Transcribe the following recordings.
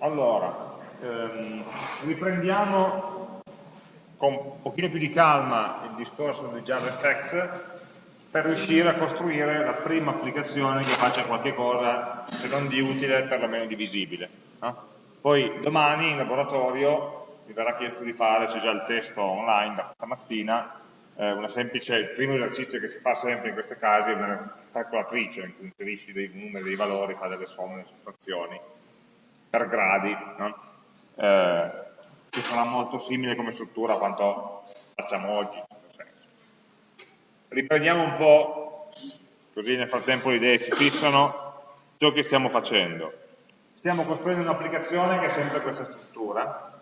Allora, ehm, riprendiamo con un pochino più di calma il discorso di JavaFX per riuscire a costruire la prima applicazione che faccia qualche cosa, se non di utile, perlomeno di visibile. No? Poi domani in laboratorio mi verrà chiesto di fare, c'è già il testo online da stamattina, eh, semplice, il primo esercizio che si fa sempre in questi casi è una calcolatrice in cui inserisci dei numeri, dei valori, fa delle somme, delle sottrazioni per gradi, no? eh, che sarà molto simile come struttura a quanto facciamo oggi. Riprendiamo un po', così nel frattempo le idee si fissano, ciò che stiamo facendo. Stiamo costruendo un'applicazione che ha sempre questa struttura,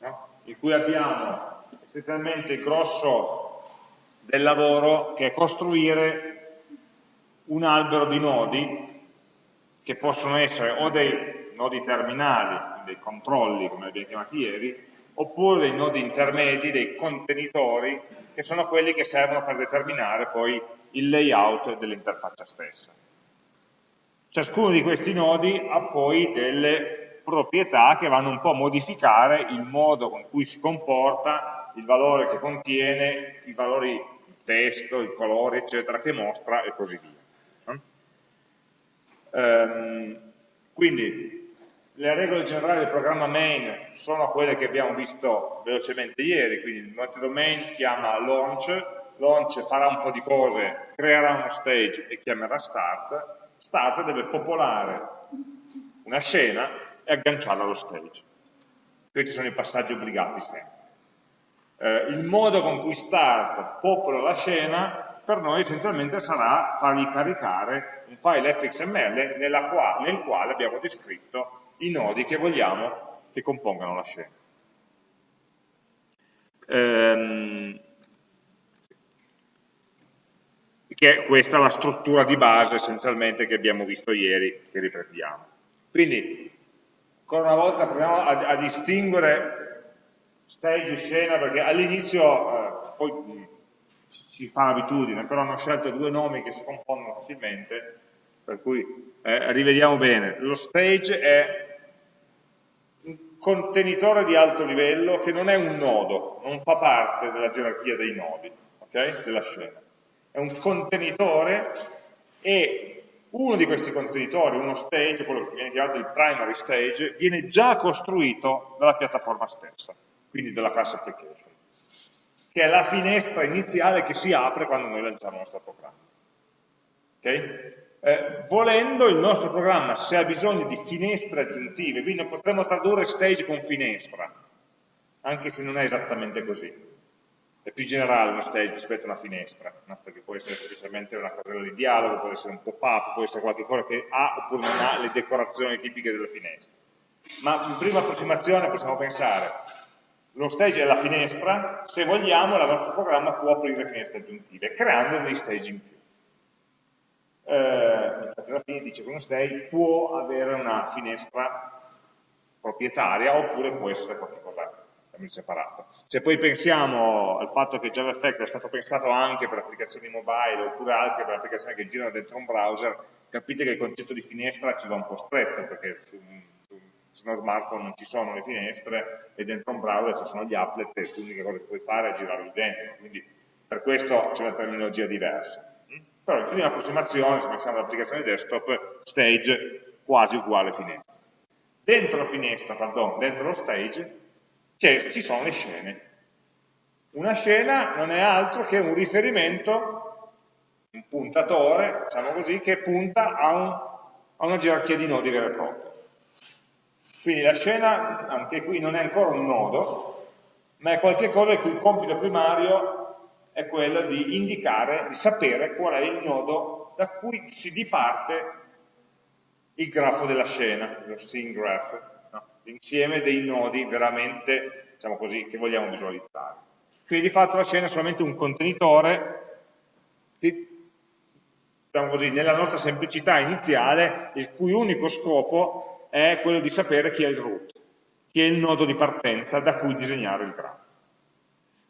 no? in cui abbiamo essenzialmente il grosso del lavoro che è costruire un albero di nodi che possono essere o dei nodi terminali, dei controlli come abbiamo chiamati ieri, oppure dei nodi intermedi, dei contenitori, che sono quelli che servono per determinare poi il layout dell'interfaccia stessa. Ciascuno di questi nodi ha poi delle proprietà che vanno un po' a modificare il modo con cui si comporta il valore che contiene, i valori, il testo, i colori, eccetera, che mostra e così via. Um, quindi le regole generali del programma main sono quelle che abbiamo visto velocemente ieri, quindi il metodo main chiama launch, launch farà un po' di cose, creerà uno stage e chiamerà start, start deve popolare una scena e agganciarla allo stage. Questi sono i passaggi obbligati sempre eh, il modo con cui start popola la scena per noi essenzialmente sarà fargli caricare un file fxml qua, nel quale abbiamo descritto i nodi che vogliamo che compongano la scena. Ehm, che questa è la struttura di base essenzialmente che abbiamo visto ieri, che riprendiamo. Quindi, ancora una volta proviamo a, a distinguere stage scena, perché all'inizio eh, poi mh, si fa l'abitudine, però hanno scelto due nomi che si confondono facilmente, per cui eh, rivediamo bene. Lo stage è un contenitore di alto livello che non è un nodo, non fa parte della gerarchia dei nodi okay? della scena. È un contenitore e uno di questi contenitori, uno stage, quello che viene chiamato il primary stage, viene già costruito dalla piattaforma stessa quindi della class application, che è la finestra iniziale che si apre quando noi lanciamo il nostro programma. Okay? Eh, volendo il nostro programma, se ha bisogno di finestre aggiuntive, quindi potremmo tradurre stage con finestra, anche se non è esattamente così. È più generale uno stage rispetto a una finestra, no? perché può essere semplicemente una casella di dialogo, può essere un pop-up, può essere qualcosa che ha oppure non ha le decorazioni tipiche delle finestre. Ma in prima approssimazione possiamo pensare, lo stage è la finestra, se vogliamo il nostro programma può aprire finestre aggiuntive, creando degli stage in più. Eh, infatti alla fine dice che uno stage può avere una finestra proprietaria oppure può essere qualcosa di separato. Se poi pensiamo al fatto che JavaFX è stato pensato anche per applicazioni mobile oppure anche per applicazioni che girano dentro un browser, capite che il concetto di finestra ci va un po' stretto, perché uno smartphone non ci sono le finestre e dentro un browser ci sono gli applet e l'unica cosa che puoi fare è girarli dentro, quindi per questo c'è una terminologia diversa. Però in prima approssimazione, se pensiamo all'applicazione desktop, stage quasi uguale finestra. Dentro finestra, pardon, dentro lo stage, ci sono le scene. Una scena non è altro che un riferimento, un puntatore, diciamo così, che punta a, un, a una gerarchia di nodi vera e propria. Quindi la scena, anche qui, non è ancora un nodo, ma è qualcosa il cui compito primario è quello di indicare, di sapere qual è il nodo da cui si diparte il grafo della scena, lo scene graph, no? l'insieme dei nodi veramente, diciamo così, che vogliamo visualizzare. Quindi di fatto la scena è solamente un contenitore che, diciamo così, nella nostra semplicità iniziale, il cui unico scopo è quello di sapere chi è il root, chi è il nodo di partenza da cui disegnare il grafo.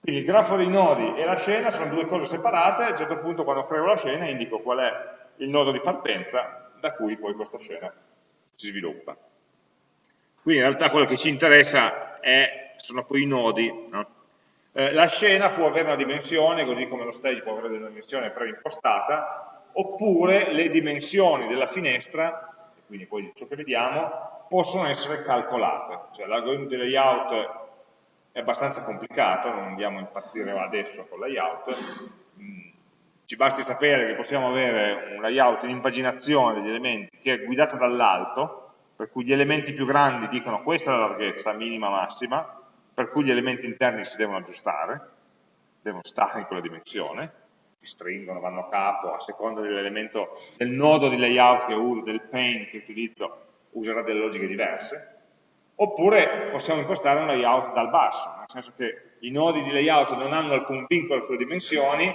Quindi il grafo dei nodi e la scena sono due cose separate, a un certo punto quando creo la scena indico qual è il nodo di partenza da cui poi questa scena si sviluppa. Quindi in realtà quello che ci interessa è, sono poi i nodi. No? Eh, la scena può avere una dimensione, così come lo stage può avere una dimensione preimpostata, oppure le dimensioni della finestra, quindi poi ciò che vediamo, possono essere calcolate. Cioè l'algoritmo di layout è abbastanza complicato, non andiamo a impazzire adesso con layout, mm, ci basti sapere che possiamo avere un layout in impaginazione degli elementi che è guidato dall'alto, per cui gli elementi più grandi dicono questa è la larghezza minima massima, per cui gli elementi interni si devono aggiustare, devono stare in quella dimensione, si stringono, vanno a capo, a seconda dell'elemento, del nodo di layout che uso, del pane che utilizzo, userà delle logiche diverse, oppure possiamo impostare un layout dal basso, nel senso che i nodi di layout non hanno alcun vincolo sulle dimensioni,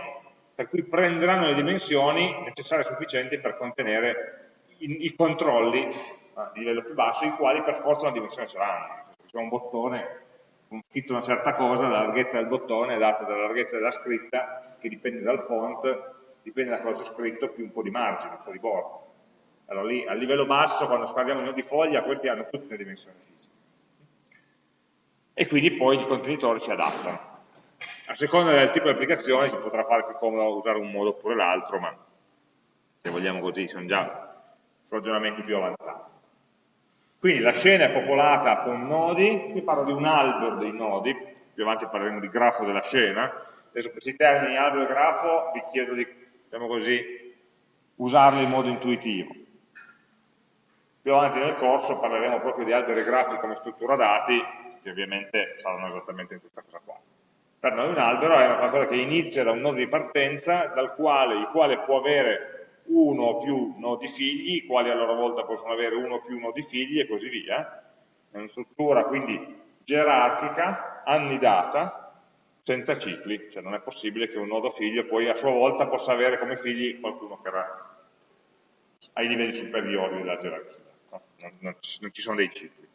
per cui prenderanno le dimensioni necessarie e sufficienti per contenere i, i controlli eh, di livello più basso, i quali per forza una dimensione saranno. Se c'è un bottone con scritto una certa cosa, la larghezza del bottone è data dalla larghezza della scritta, che dipende dal font, dipende da cosa c'è scritto, più un po' di margine, un po' di bordo. Allora lì, a livello basso, quando parliamo di foglia, questi hanno tutte le dimensioni fisiche. E quindi poi i contenitori si adattano. A seconda del tipo di applicazione si potrà fare più comodo usare un modo oppure l'altro, ma se vogliamo così sono già ragionamenti più avanzati. Quindi la scena è popolata con nodi, qui parlo di un albero dei nodi, più avanti parleremo di grafo della scena, adesso questi termini albero e grafo vi chiedo di, diciamo così, usarli in modo intuitivo. Più avanti nel corso parleremo proprio di alberi e grafi come struttura dati, che ovviamente saranno esattamente in questa cosa qua. Per noi un albero è una qualcosa che inizia da un nodo di partenza, dal quale, il quale può avere uno o più nodi figli, i quali a loro volta possono avere uno o più nodi figli e così via. È una struttura quindi gerarchica, annidata, senza cicli, cioè non è possibile che un nodo figlio poi a sua volta possa avere come figli qualcuno che era ai livelli superiori della gerarchia, no? non, non, ci sono dei cicli.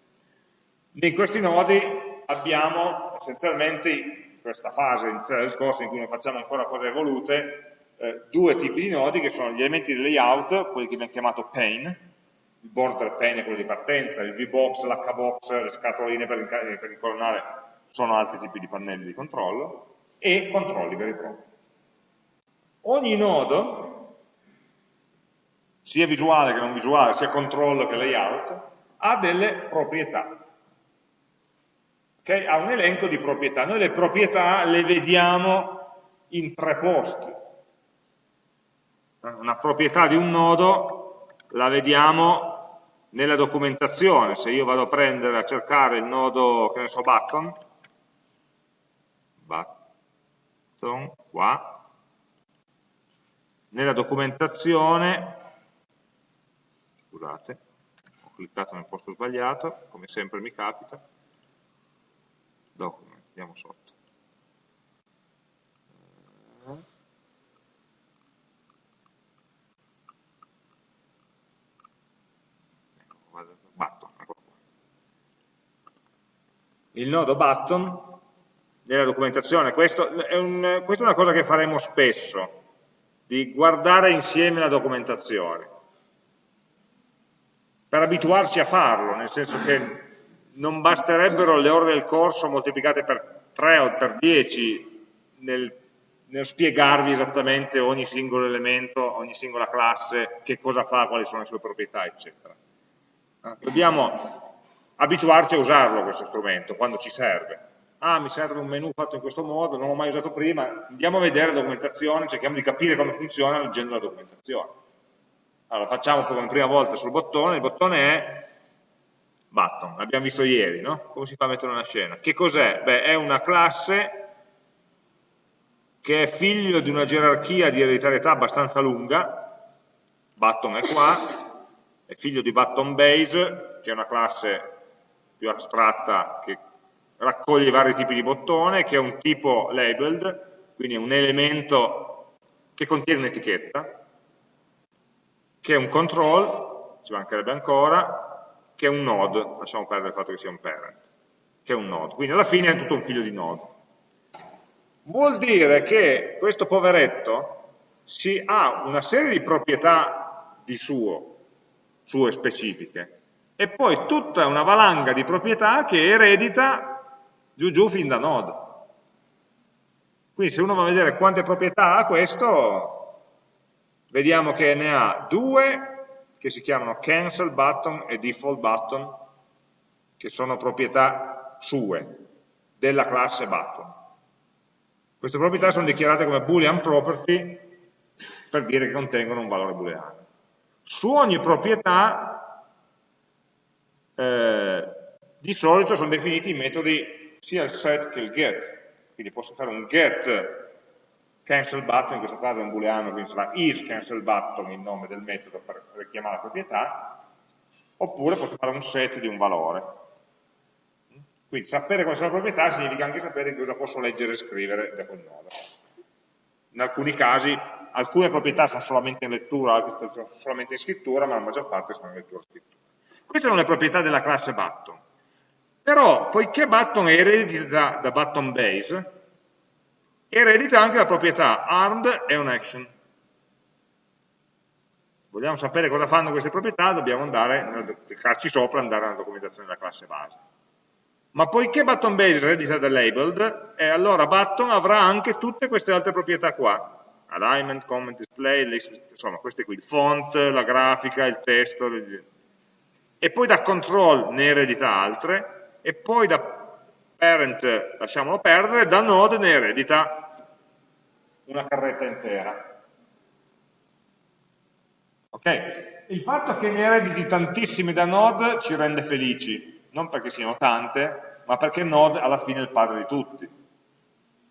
In questi nodi abbiamo essenzialmente questa fase iniziale del corso in cui non facciamo ancora cose evolute, eh, due tipi di nodi che sono gli elementi di layout, quelli che abbiamo chiamato pane, il border pane è quello di partenza, il VBox, l'HBox, le scatoline per, per incolonnare sono altri tipi di pannelli di controllo, e controlli veri e propri. Ogni nodo, sia visuale che non visuale, sia controllo che layout, ha delle proprietà okay? ha un elenco di proprietà. Noi le proprietà le vediamo in tre posti. Una proprietà di un nodo la vediamo nella documentazione, se io vado a prendere, a cercare il nodo, che ne so, button, button, qua, nella documentazione, scusate, ho cliccato nel posto sbagliato, come sempre mi capita, document, andiamo sotto. Button, Il nodo button nella documentazione, questo è un, questa è una cosa che faremo spesso, di guardare insieme la documentazione, per abituarci a farlo, nel senso che non basterebbero le ore del corso moltiplicate per 3 o per 10 nel, nel spiegarvi esattamente ogni singolo elemento, ogni singola classe, che cosa fa, quali sono le sue proprietà, eccetera. Dobbiamo abituarci a usarlo questo strumento, quando ci serve. Ah, mi serve un menu fatto in questo modo, non l'ho mai usato prima, andiamo a vedere la documentazione, cerchiamo di capire come funziona leggendo la documentazione. Allora, facciamo come prima volta sul bottone, il bottone è button, l'abbiamo visto ieri, no? Come si fa a mettere una scena? Che cos'è? Beh, è una classe che è figlio di una gerarchia di ereditarietà abbastanza lunga, button è qua, è figlio di button base, che è una classe più astratta che raccoglie vari tipi di bottone, che è un tipo labeled, quindi è un elemento che contiene un'etichetta, che è un control, ci mancherebbe ancora, che è un node, lasciamo perdere il fatto che sia un parent, che è un node, quindi alla fine è tutto un figlio di node. Vuol dire che questo poveretto si ha una serie di proprietà di suo, sue specifiche, e poi tutta una valanga di proprietà che eredita giù giù fin da node. Quindi se uno va a vedere quante proprietà ha questo, vediamo che ne ha due che si chiamano cancel button e default button, che sono proprietà sue, della classe button. Queste proprietà sono dichiarate come boolean property per dire che contengono un valore booleano. Su ogni proprietà eh, di solito sono definiti i metodi sia il set che il get, quindi posso fare un get cancel button, in questo caso è un booleano, quindi sarà is cancel button il nome del metodo per richiamare la proprietà, oppure posso fare un set di un valore. Quindi sapere quali sono le proprietà significa anche sapere cosa posso leggere e scrivere da quel nodo. In alcuni casi alcune proprietà sono solamente in lettura, altre sono solamente in scrittura, ma la maggior parte sono in lettura e scrittura. Queste sono le proprietà della classe button. Però, poiché button è eredita da, button base, eredita anche la proprietà armed e unAction. Vogliamo sapere cosa fanno queste proprietà, dobbiamo andare, cliccarci sopra e andare nella documentazione della classe base. Ma poiché button base eredita da labeled, eh, allora button avrà anche tutte queste altre proprietà qua. Alignment, comment, display, list, insomma queste qui, il font, la grafica, il testo, e poi da control ne eredita altre, e poi da parent lasciamolo perdere, da node ne eredita una carretta intera. Ok? Il fatto che ne erediti tantissime da node ci rende felici, non perché siano tante, ma perché node alla fine è il padre di tutti.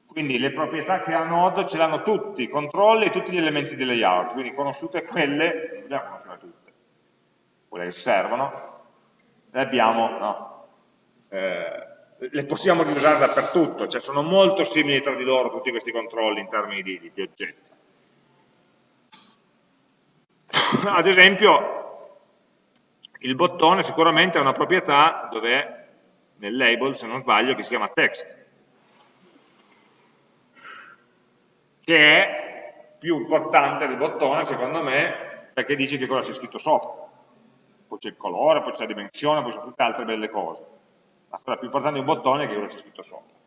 Quindi le proprietà che ha node ce l'hanno tutti, controlli e tutti gli elementi di layout, quindi conosciute quelle, non dobbiamo conoscere tutte, quelle che servono, le abbiamo, no, eh, le possiamo riusare dappertutto, cioè sono molto simili tra di loro tutti questi controlli in termini di, di oggetti. Ad esempio, il bottone sicuramente ha una proprietà dove nel label, se non sbaglio, che si chiama text, che è più importante del bottone, secondo me, perché dice che cosa c'è scritto sopra. Poi c'è il colore, poi c'è la dimensione, poi c'è tutte altre belle cose la cosa più importante di un bottone è che cosa c'è scritto sopra.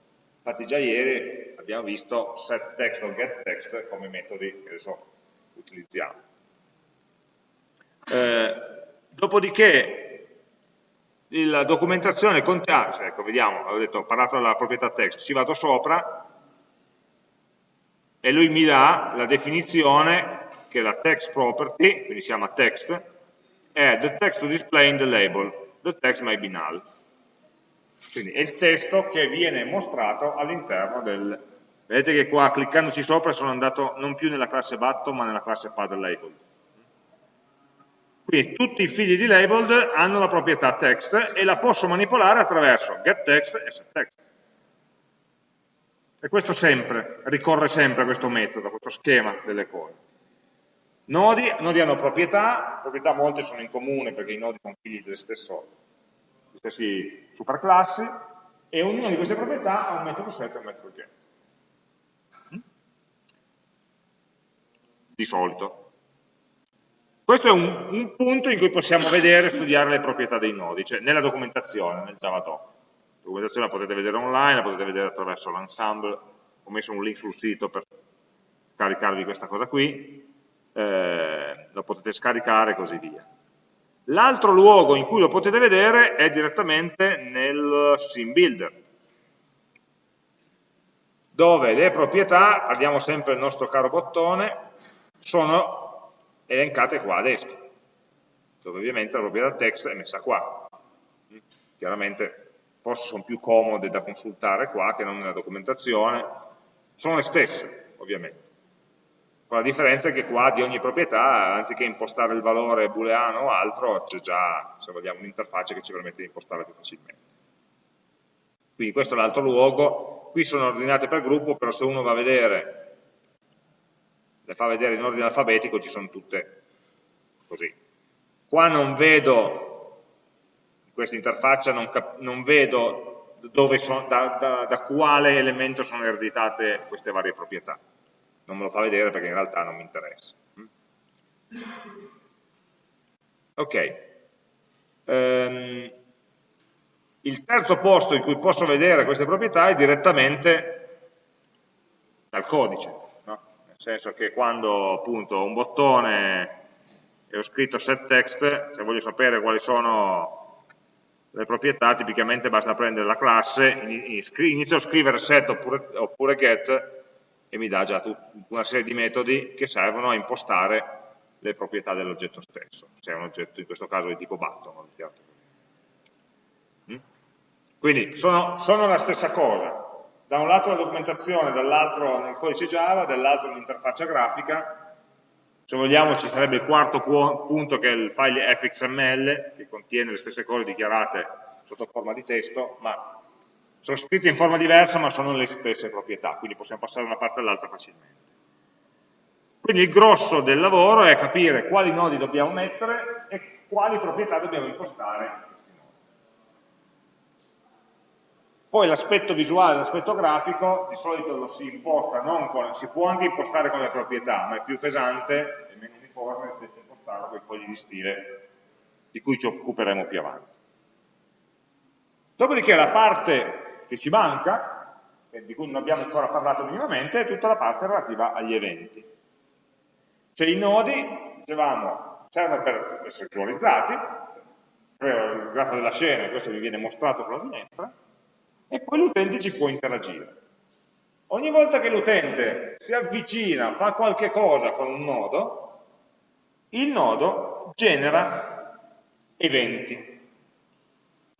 Infatti già ieri abbiamo visto setText o getText come metodi che adesso utilizziamo. Eh, dopodiché la documentazione contiene, cioè, ecco vediamo, avevo detto, ho parlato della proprietà text, ci vado sopra e lui mi dà la definizione che la text property, quindi si chiama text, è the text display in the label, the text may be null. Quindi è il testo che viene mostrato all'interno del... Vedete che qua cliccandoci sopra sono andato non più nella classe button ma nella classe pad labeled. Quindi tutti i figli di labeled hanno la proprietà text e la posso manipolare attraverso getText e setText. E questo sempre, ricorre sempre a questo metodo, a questo schema delle cose. Nodi, nodi hanno proprietà, proprietà molte sono in comune perché i nodi sono figli dello stesso queste superclassi, e ognuna di queste proprietà ha un metodo set e un metodo get. Di solito. Questo è un, un, punto in cui possiamo vedere e studiare le proprietà dei nodi, cioè nella documentazione, nel Javadoc. La documentazione la potete vedere online, la potete vedere attraverso l'ensemble, ho messo un link sul sito per caricarvi questa cosa qui, eh, lo potete scaricare e così via. L'altro luogo in cui lo potete vedere è direttamente nel sim builder, dove le proprietà, parliamo sempre del nostro caro bottone, sono elencate qua a destra, dove ovviamente la proprietà text è messa qua. Chiaramente forse sono più comode da consultare qua che non nella documentazione, sono le stesse ovviamente con la differenza che qua di ogni proprietà, anziché impostare il valore booleano o altro, c'è già, se vogliamo, un'interfaccia che ci permette di impostare più facilmente. Quindi questo è l'altro luogo, qui sono ordinate per gruppo, però se uno va a vedere, le fa vedere in ordine alfabetico, ci sono tutte così. Qua non vedo, in questa interfaccia non, non vedo sono, da, da, da quale elemento sono ereditate queste varie proprietà non me lo fa vedere perché in realtà non mi interessa. Ok. Uh, ehm, il terzo posto in cui posso vedere queste proprietà è direttamente dal codice, no? nel senso che quando appunto ho un bottone e ho scritto setText, se voglio sapere quali sono le proprietà, tipicamente basta prendere la classe, inizio a scrivere set oppure, oppure get e mi dà già una serie di metodi che servono a impostare le proprietà dell'oggetto stesso, se è un oggetto in questo caso di tipo button. Mm? Quindi sono, sono, la stessa cosa, da un lato la documentazione, dall'altro nel codice Java, dall'altro l'interfaccia grafica, se vogliamo ci sarebbe il quarto punto che è il file fxml, che contiene le stesse cose dichiarate sotto forma di testo, ma sono scritte in forma diversa ma sono le stesse proprietà, quindi possiamo passare da una parte all'altra facilmente. Quindi il grosso del lavoro è capire quali nodi dobbiamo mettere e quali proprietà dobbiamo impostare. Poi l'aspetto visuale, l'aspetto grafico, di solito lo si imposta, con, si può anche impostare con le proprietà, ma è più pesante e meno uniforme rispetto a impostarlo con i fogli di stile di cui ci occuperemo più avanti. Dopodiché la parte che ci manca, di cui non abbiamo ancora parlato minimamente, è tutta la parte relativa agli eventi. Cioè i nodi, dicevamo, servono per essere visualizzati, il grafo della scena, questo vi viene mostrato sulla finestra, e poi l'utente ci può interagire. Ogni volta che l'utente si avvicina, fa qualche cosa con un nodo, il nodo genera eventi.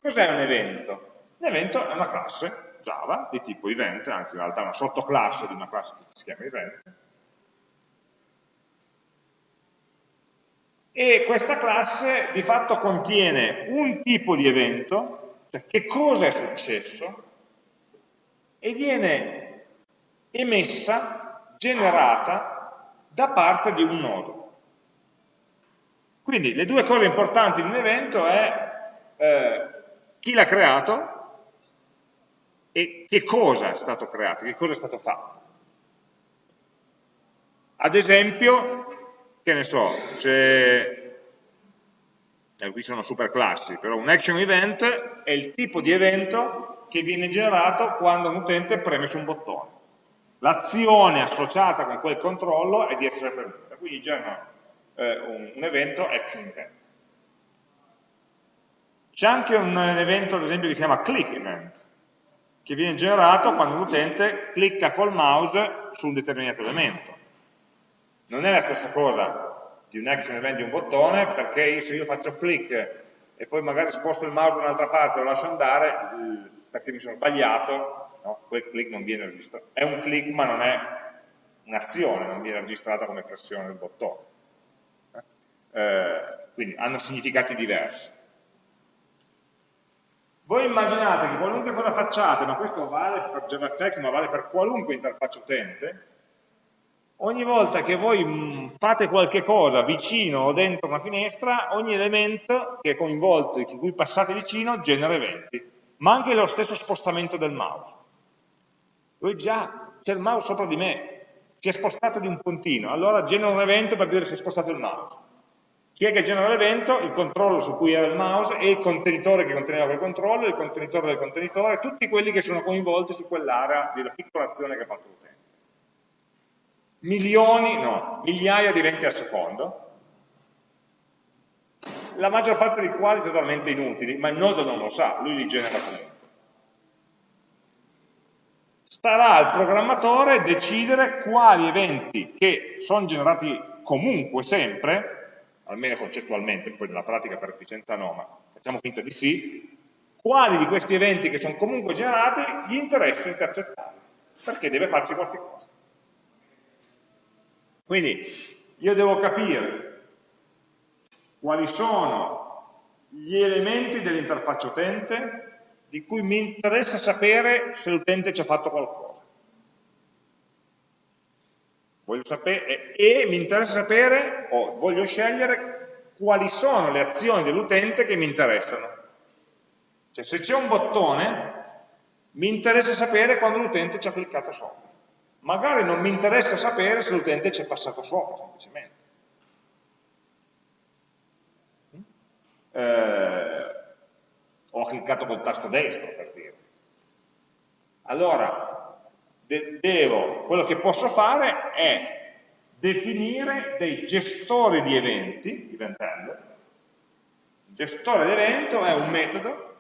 Cos'è un evento? Un evento è una classe Java di tipo event, anzi in realtà è una sottoclasse di una classe che si chiama event, e questa classe di fatto contiene un tipo di evento, cioè che cosa è successo, e viene emessa, generata da parte di un nodo. Quindi le due cose importanti di un evento è eh, chi l'ha creato e che cosa è stato creato, che cosa è stato fatto. Ad esempio, che ne so, se, eh, qui sono superclassi, però un action event è il tipo di evento che viene generato quando un utente preme su un bottone. L'azione associata con quel controllo è di essere premuta, quindi genera eh, un, un evento action event. C'è anche un evento, ad esempio, che si chiama click event, che viene generato quando l'utente clicca col mouse su un determinato elemento non è la stessa cosa di un action event di un bottone, perché se io faccio click e poi magari sposto il mouse da un'altra parte e lo lascio andare, perché mi sono sbagliato, no? quel click non viene registrato. È un click ma non è un'azione, non viene registrata come pressione del bottone. Eh, quindi hanno significati diversi. Voi immaginate che qualunque cosa facciate, ma questo vale per JavaFX, ma vale per qualunque interfaccia utente, ogni volta che voi mm, fate qualche cosa vicino o dentro una finestra, ogni elemento che è coinvolto e di cui passate vicino genera eventi, ma anche lo stesso spostamento del mouse. Voi già, c'è il mouse sopra di me, si è spostato di un puntino, allora genera un evento per dire si è spostato il mouse. Chi è che genera l'evento? Il controllo su cui era il mouse e il contenitore che conteneva quel controllo, il contenitore del contenitore, tutti quelli che sono coinvolti su quell'area della piccola azione che ha fatto l'utente milioni, no, migliaia di eventi al secondo, la maggior parte dei quali totalmente inutili, ma il nodo non lo sa, lui li genera comunque. Starà al programmatore decidere quali eventi che sono generati comunque sempre, almeno concettualmente, poi nella pratica per efficienza no, ma facciamo finta di sì, quali di questi eventi che sono comunque generati gli interessa intercettare, perché deve farci qualche cosa. Quindi io devo capire quali sono gli elementi dell'interfaccia utente di cui mi interessa sapere se l'utente ci ha fatto qualcosa. Voglio sapere, e, e mi interessa sapere, o voglio scegliere quali sono le azioni dell'utente che mi interessano. Cioè se c'è un bottone, mi interessa sapere quando l'utente ci ha cliccato sopra magari non mi interessa sapere se l'utente ci è passato sopra, semplicemente. Eh, ho cliccato col tasto destro per dire. Allora, devo, quello che posso fare è definire dei gestori di eventi, diventando. Il gestore d'evento è un metodo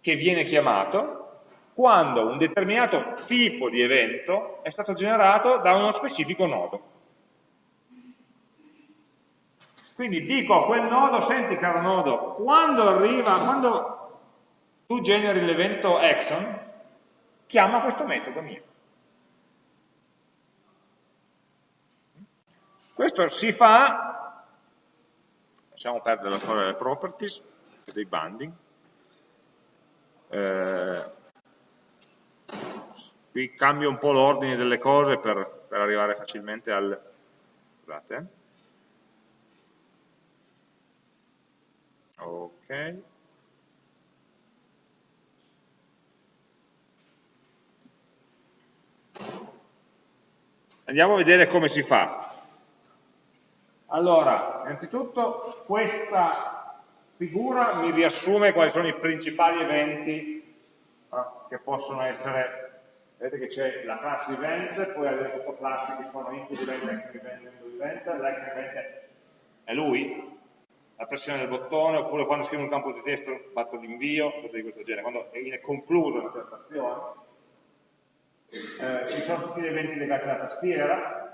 che viene chiamato quando un determinato tipo di evento è stato generato da uno specifico nodo. Quindi dico a quel nodo, senti caro nodo, quando arriva, quando tu generi l'evento action, chiama questo metodo mio. Questo si fa, lasciamo perdere la storia delle properties, dei banding, eh, qui cambio un po' l'ordine delle cose per, per, arrivare facilmente al... Scusate, eh. Ok. Andiamo a vedere come si fa. Allora, innanzitutto questa figura mi riassume quali sono i principali eventi eh, che possono essere vedete che c'è la classe event, poi avete sottoclassi che sono input event, action event, input event, event è lui, la pressione del bottone, oppure quando scrivo un campo di testo fatto l'invio, cose di questo genere, quando è concluso una certa azione. Eh, ci sono tutti gli eventi legati alla tastiera,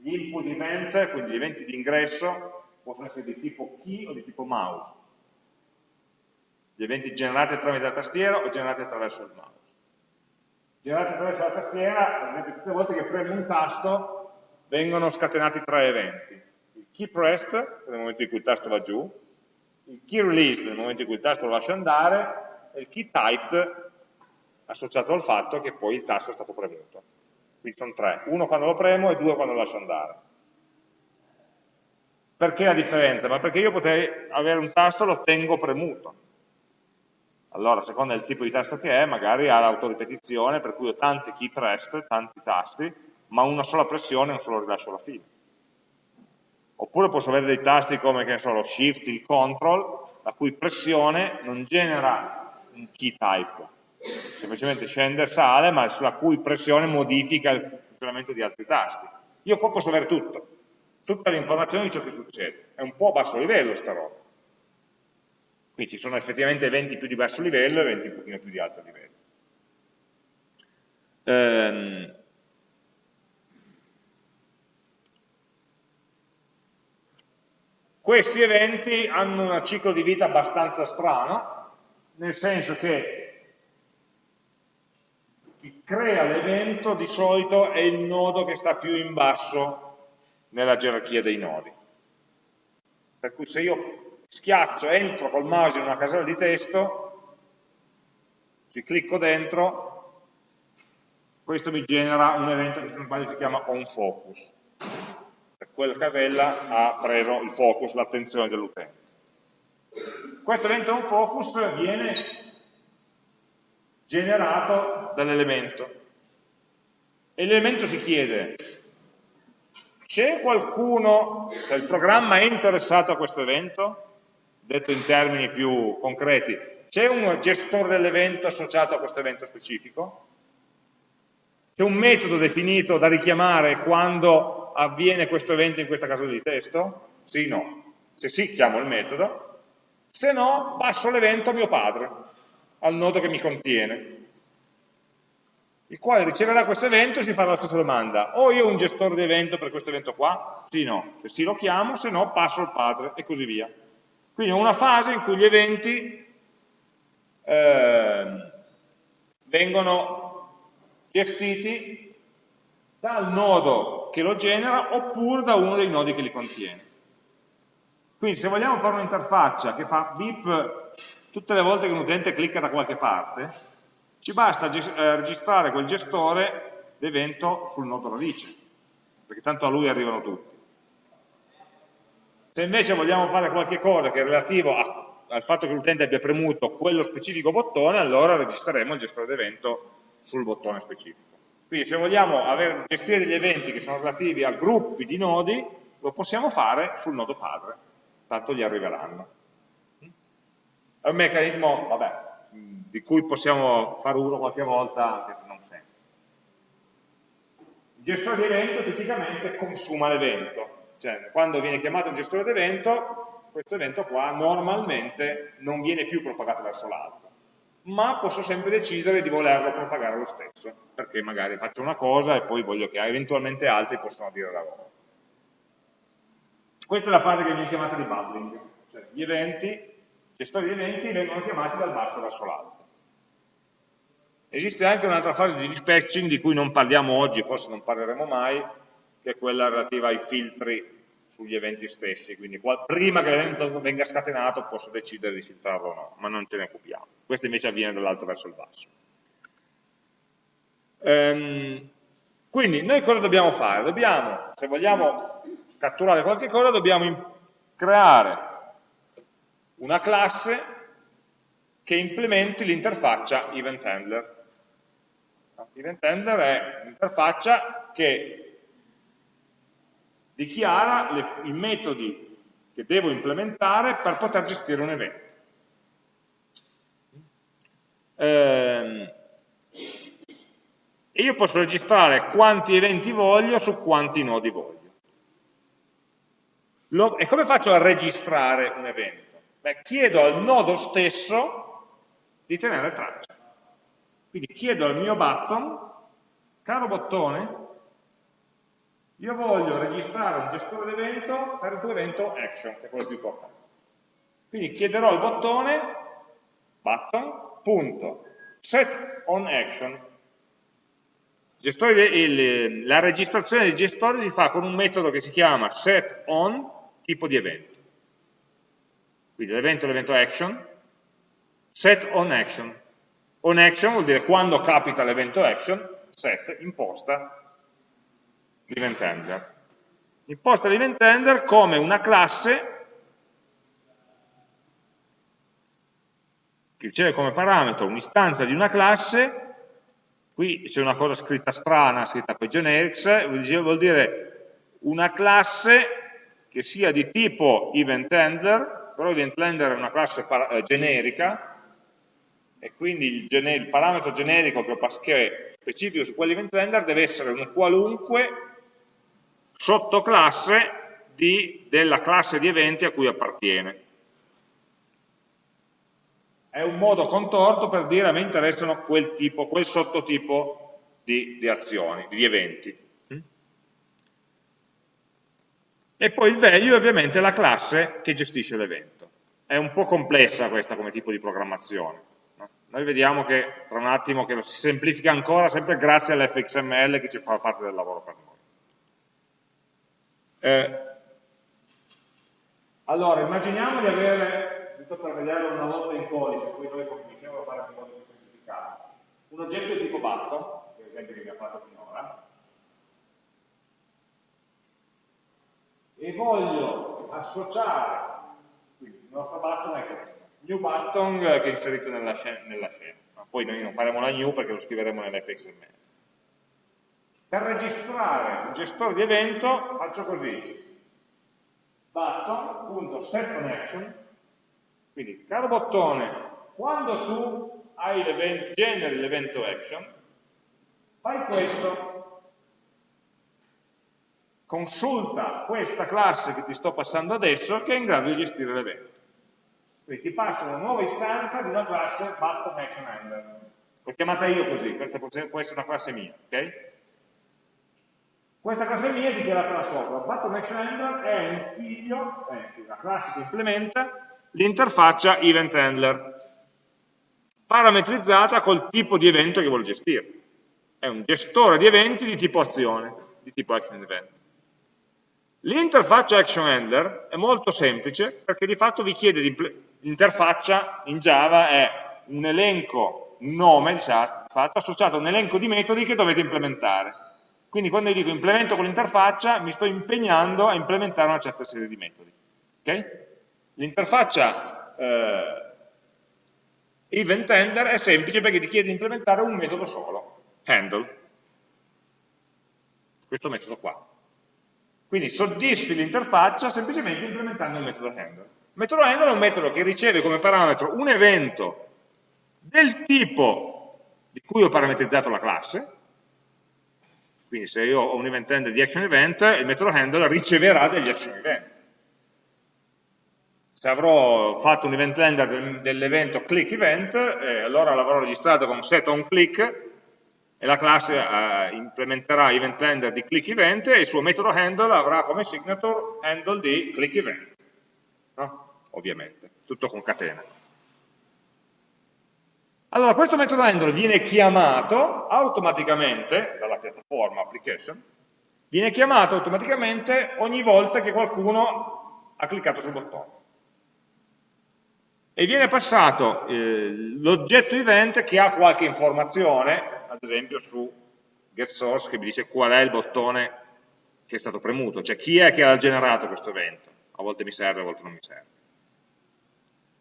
gli input event, quindi gli eventi di ingresso, possono essere di tipo key o di tipo mouse. Gli eventi generati tramite la tastiera o generati attraverso il mouse. Generati attraverso la tastiera, ad esempio tutte le volte che premo un tasto vengono scatenati tre eventi key pressed nel momento in cui il tasto va giù, il key released nel momento in cui il tasto lo lascia andare e il key typed associato al fatto che poi il tasto è stato premuto. Quindi sono tre, uno quando lo premo e due quando lo lascio andare. Perché la differenza? Ma perché io potrei avere un tasto e lo tengo premuto. Allora, a seconda del tipo di tasto che è, magari ha l'autoripetizione, per cui ho tanti key pressed, tanti tasti, ma una sola pressione e un solo rilascio alla fine. Oppure posso avere dei tasti come che so, lo shift, il control, la cui pressione non genera un key type, semplicemente scende e sale, ma sulla cui pressione modifica il funzionamento di altri tasti. Io qua posso avere tutto, tutta l'informazione di ciò che succede. È un po' a basso livello sta roba. Quindi ci sono effettivamente eventi più di basso livello e eventi un pochino più di alto livello. Ehm, Questi eventi hanno un ciclo di vita abbastanza strano, nel senso che crea l'evento di solito è il nodo che sta più in basso nella gerarchia dei nodi. Per cui se io schiaccio, entro col mouse in una casella di testo, ci clicco dentro, questo mi genera un evento che si chiama onFocus quella casella ha preso il focus, l'attenzione dell'utente. Questo evento on focus viene generato dall'elemento e l'elemento si chiede c'è qualcuno, cioè il programma è interessato a questo evento, detto in termini più concreti, c'è un gestore dell'evento associato a questo evento specifico? C'è un metodo definito da richiamare quando avviene questo evento in questa casella di testo? Sì, no. Se sì, chiamo il metodo, se no passo l'evento a mio padre, al nodo che mi contiene, il quale riceverà questo evento e si farà la stessa domanda. O io ho un gestore di evento per questo evento qua? Sì, no. Se sì lo chiamo, se no passo al padre e così via. Quindi ho una fase in cui gli eventi eh, vengono gestiti dal nodo che lo genera oppure da uno dei nodi che li contiene. Quindi se vogliamo fare un'interfaccia che fa beep tutte le volte che un utente clicca da qualche parte, ci basta eh, registrare quel gestore d'evento sul nodo radice, perché tanto a lui arrivano tutti. Se invece vogliamo fare qualche cosa che è relativo a, al fatto che l'utente abbia premuto quello specifico bottone, allora registreremo il gestore d'evento sul bottone specifico. Quindi se vogliamo avere, gestire degli eventi che sono relativi a gruppi di nodi, lo possiamo fare sul nodo padre, tanto gli arriveranno. È un meccanismo, vabbè, di cui possiamo fare uso qualche volta, anche se non sempre. Il gestore di evento tipicamente consuma l'evento, cioè quando viene chiamato un gestore di evento, questo evento qua normalmente non viene più propagato verso l'alto, ma posso sempre decidere di volerlo propagare lo stesso, perché magari faccio una cosa e poi voglio che eventualmente altri possano dire la loro. Questa è la fase che viene chiamata di bubbling, cioè gli eventi, gestori di eventi vengono chiamati dal basso verso l'alto. Esiste anche un'altra fase di dispatching di cui non parliamo oggi, forse non parleremo mai, che è quella relativa ai filtri sugli eventi stessi, quindi prima che l'evento venga scatenato posso decidere di filtrarlo o no, ma non ce ne occupiamo. Questo invece avviene dall'alto verso il basso. Ehm, quindi noi cosa dobbiamo fare? Dobbiamo, se vogliamo catturare qualche cosa, dobbiamo creare una classe che implementi l'interfaccia event handler. Event handler è un'interfaccia che dichiara le, i metodi che devo implementare per poter gestire un evento. Ehm, e io posso registrare quanti eventi voglio su quanti nodi voglio. Lo, e come faccio a registrare un evento? Beh, chiedo al nodo stesso di tenere traccia. Quindi chiedo al mio button, caro bottone, io voglio registrare un gestore d'evento per il tuo evento action, che è quello più importante. Quindi chiederò al bottone button.setOnAction. La registrazione del gestore si fa con un metodo che si chiama setOn tipo di evento. Quindi l'evento è l'evento action, setOnAction. OnAction vuol dire quando capita l'evento action, set imposta l'event handler. Imposta l'event handler come una classe che riceve come parametro un'istanza di una classe, qui c'è una cosa scritta strana, scritta con generics, vuol dire una classe che sia di tipo event handler, però event handler è una classe eh, generica, e quindi il, il parametro generico che, che specifico su quell'event handler deve essere un qualunque sottoclasse di, della classe di eventi a cui appartiene. È un modo contorto per dire a me interessano quel tipo, quel sottotipo di, di azioni, di eventi. E poi il value ovviamente è la classe che gestisce l'evento. È un po' complessa questa come tipo di programmazione. Noi vediamo che tra un attimo che lo si semplifica ancora sempre grazie all'FXML che ci fa parte del lavoro per noi. Eh, allora, immaginiamo di avere, giusto per vederlo una volta in codice, poi noi cominciamo a fare un po' più semplificato, un oggetto di tipo button, per esempio che abbiamo fatto finora, e voglio associare, quindi il nostro button è questo, new button che è inserito nella scena, nella scena. poi noi non faremo la new perché lo scriveremo nell'fxml. Per registrare un gestore di evento faccio così, button.setConnection, quindi caro bottone, quando tu generi l'evento action, fai questo, consulta questa classe che ti sto passando adesso che è in grado di gestire l'evento. Quindi ti passa una nuova istanza di una classe button L'ho chiamata io così, questa può essere una classe mia, ok? Questa classe mia è dichiarata da sopra. Button Action Handler è un figlio, eh, la classe che implementa l'interfaccia Event Handler, parametrizzata col tipo di evento che vuole gestire. È un gestore di eventi di tipo azione, di tipo Action Event. L'interfaccia Action Handler è molto semplice perché di fatto vi chiede di l'interfaccia in Java è un elenco, un nome di fatto, associato a un elenco di metodi che dovete implementare quindi quando io dico implemento con l'interfaccia, mi sto impegnando a implementare una certa serie di metodi. Okay? L'interfaccia eh, event handler è semplice perché ti chiede di implementare un metodo solo, handle. Questo metodo qua. Quindi soddisfi l'interfaccia semplicemente implementando il metodo handle. Il metodo handle è un metodo che riceve come parametro un evento del tipo di cui ho parametrizzato la classe, quindi se io ho un event handler di action event, il metodo handler riceverà degli action event. Se avrò fatto un event handler dell'evento click event, eh, allora l'avrò registrato con set on click e la classe eh, implementerà event handler di click event e il suo metodo handle avrà come signature handle di click event. No? Ovviamente, tutto con catena. Allora, questo metodo handle viene chiamato automaticamente dalla piattaforma application, viene chiamato automaticamente ogni volta che qualcuno ha cliccato sul bottone. E viene passato eh, l'oggetto event che ha qualche informazione, ad esempio su getSource che mi dice qual è il bottone che è stato premuto, cioè chi è che ha generato questo evento. A volte mi serve, a volte non mi serve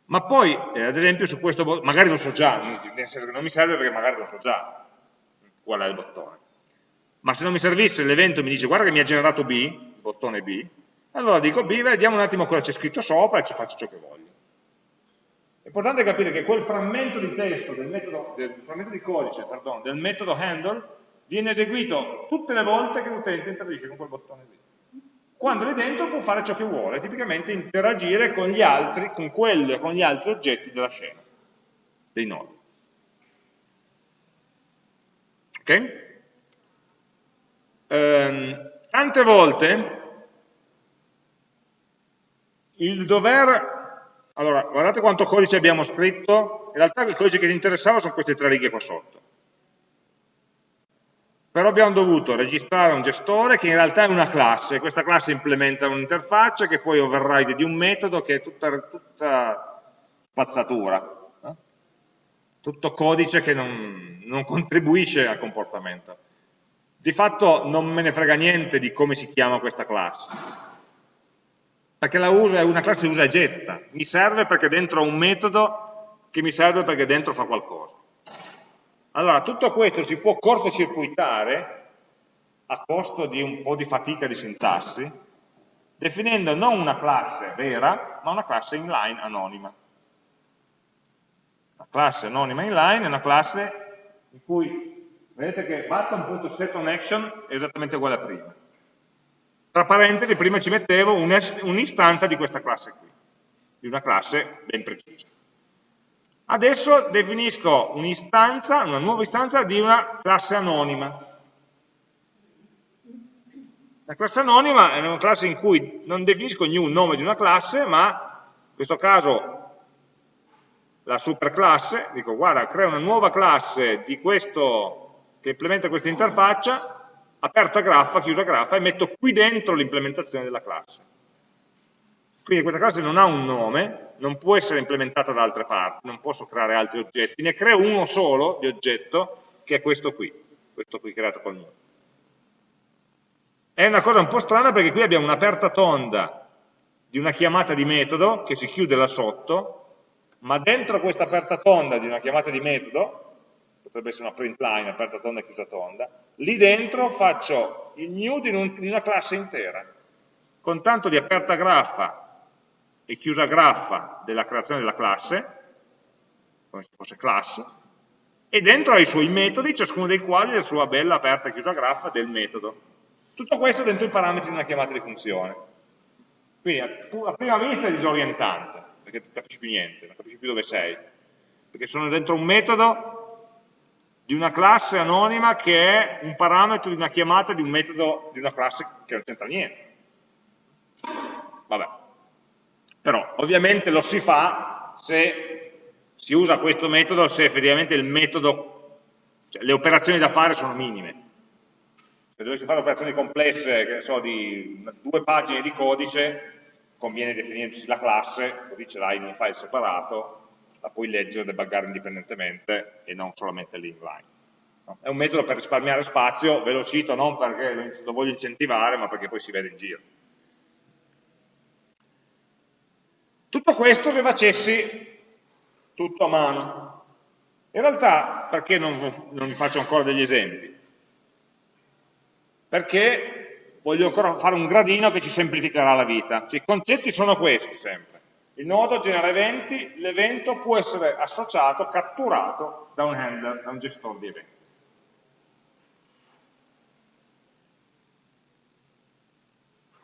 ma poi, eh, ad esempio, su questo bottone, magari lo so già, nel senso che non mi serve perché magari lo so già qual è il bottone. Ma se non mi servisse l'evento mi dice guarda che mi ha generato B, bottone B, allora dico B, vediamo un attimo cosa c'è scritto sopra e ci faccio ciò che voglio. È importante capire che quel frammento di testo, del metodo, del frammento di codice, pardon, del metodo handle, viene eseguito tutte le volte che l'utente interagisce con quel bottone B quando lì dentro può fare ciò che vuole, tipicamente interagire con gli altri, con quelli o con gli altri oggetti della scena, dei nodi. Ok? Ehm, tante volte il dover... Allora, guardate quanto codice abbiamo scritto, in realtà il codice che ti interessava sono queste tre righe qua sotto però abbiamo dovuto registrare un gestore che in realtà è una classe, questa classe implementa un'interfaccia che poi override di un metodo che è tutta, tutta spazzatura, eh? tutto codice che non, non contribuisce al comportamento. Di fatto non me ne frega niente di come si chiama questa classe, perché la uso, è una classe usa e getta, mi serve perché dentro ho un metodo che mi serve perché dentro fa qualcosa. Allora, tutto questo si può cortocircuitare a costo di un po' di fatica di sintassi, definendo non una classe vera, ma una classe inline anonima. La classe anonima inline è una classe in cui, vedete che button.setOnAction è esattamente uguale a prima. Tra parentesi, prima ci mettevo un'istanza di questa classe qui, di una classe ben precisa. Adesso definisco un'istanza, una nuova istanza di una classe anonima. La classe anonima è una classe in cui non definisco new nome di una classe, ma in questo caso la superclasse, dico guarda, crea una nuova classe questo, che implementa questa interfaccia, aperta graffa, chiusa graffa, e metto qui dentro l'implementazione della classe. Quindi questa classe non ha un nome, non può essere implementata da altre parti, non posso creare altri oggetti, ne creo uno solo di oggetto, che è questo qui, questo qui creato col nome. È una cosa un po' strana perché qui abbiamo un'aperta tonda di una chiamata di metodo che si chiude là sotto, ma dentro questa aperta tonda di una chiamata di metodo, potrebbe essere una print line, aperta tonda e chiusa tonda, lì dentro faccio il new di, un, di una classe intera, con tanto di aperta graffa e chiusa graffa della creazione della classe, come se fosse class, e dentro ha i suoi metodi, ciascuno dei quali ha la sua bella aperta e chiusa graffa del metodo. Tutto questo dentro i parametri di una chiamata di funzione. Quindi a prima vista è disorientante, perché non capisci più niente, non capisci più dove sei, perché sono dentro un metodo di una classe anonima che è un parametro di una chiamata di un metodo di una classe che non c'entra niente. Vabbè. Però ovviamente lo si fa se si usa questo metodo, se effettivamente il metodo, cioè le operazioni da fare sono minime. Se dovessi fare operazioni complesse, che ne so, di due pagine di codice, conviene definirsi la classe, così ce l'hai in un file separato, la puoi leggere e debuggare indipendentemente e non solamente l'inline. No? È un metodo per risparmiare spazio, ve lo cito non perché lo voglio incentivare, ma perché poi si vede in giro. Tutto questo se facessi tutto a mano. In realtà, perché non, non vi faccio ancora degli esempi? Perché voglio ancora fare un gradino che ci semplificherà la vita. Cioè, I concetti sono questi sempre. Il nodo genera eventi, l'evento può essere associato, catturato da un handler, da un gestore di eventi.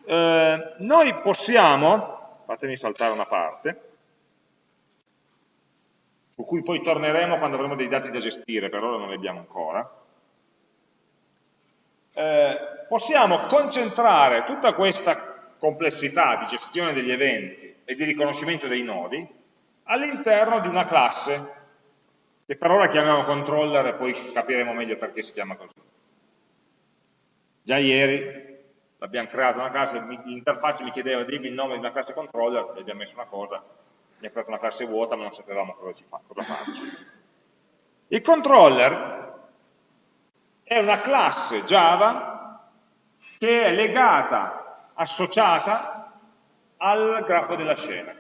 Eh, noi possiamo, fatemi saltare una parte, su cui poi torneremo quando avremo dei dati da gestire, per ora non li abbiamo ancora, eh, possiamo concentrare tutta questa complessità di gestione degli eventi e di riconoscimento dei nodi all'interno di una classe che per ora chiamiamo controller e poi capiremo meglio perché si chiama così. Già ieri abbiamo creato una classe, l'interfaccia mi chiedeva dimmi il nome di una classe controller, gli abbiamo messo una cosa, mi ha creato una classe vuota ma non sapevamo cosa, fa, cosa farci. Il controller è una classe Java che è legata, associata al grafo della scena.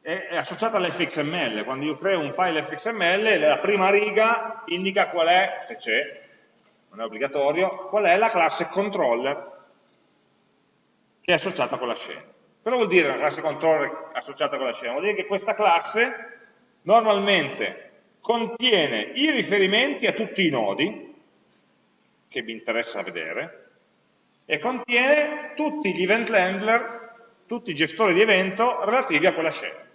È associata all'fxml, quando io creo un file fxml la prima riga indica qual è, se c'è, non è obbligatorio, qual è la classe controller che è associata con la scena. Cosa vuol dire una classe controller associata con la scena? Vuol dire che questa classe normalmente contiene i riferimenti a tutti i nodi, che mi interessa vedere, e contiene tutti gli event handler, tutti i gestori di evento relativi a quella scena.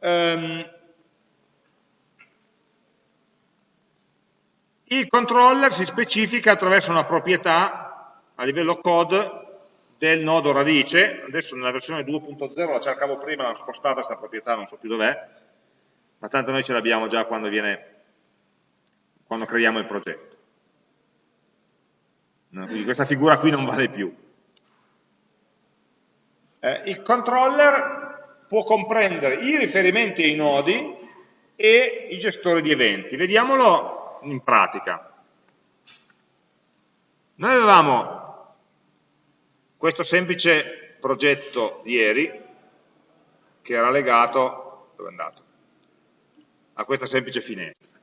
Um, il controller si specifica attraverso una proprietà a livello code del nodo radice, adesso nella versione 2.0 la cercavo prima, l'ho spostata questa proprietà, non so più dov'è, ma tanto noi ce l'abbiamo già quando, viene, quando creiamo il progetto. No, quindi questa figura qui non vale più. Eh, il controller può comprendere i riferimenti ai nodi e i gestori di eventi. Vediamolo in pratica. Noi avevamo questo semplice progetto ieri, che era legato, dove è andato? A questa semplice finestra.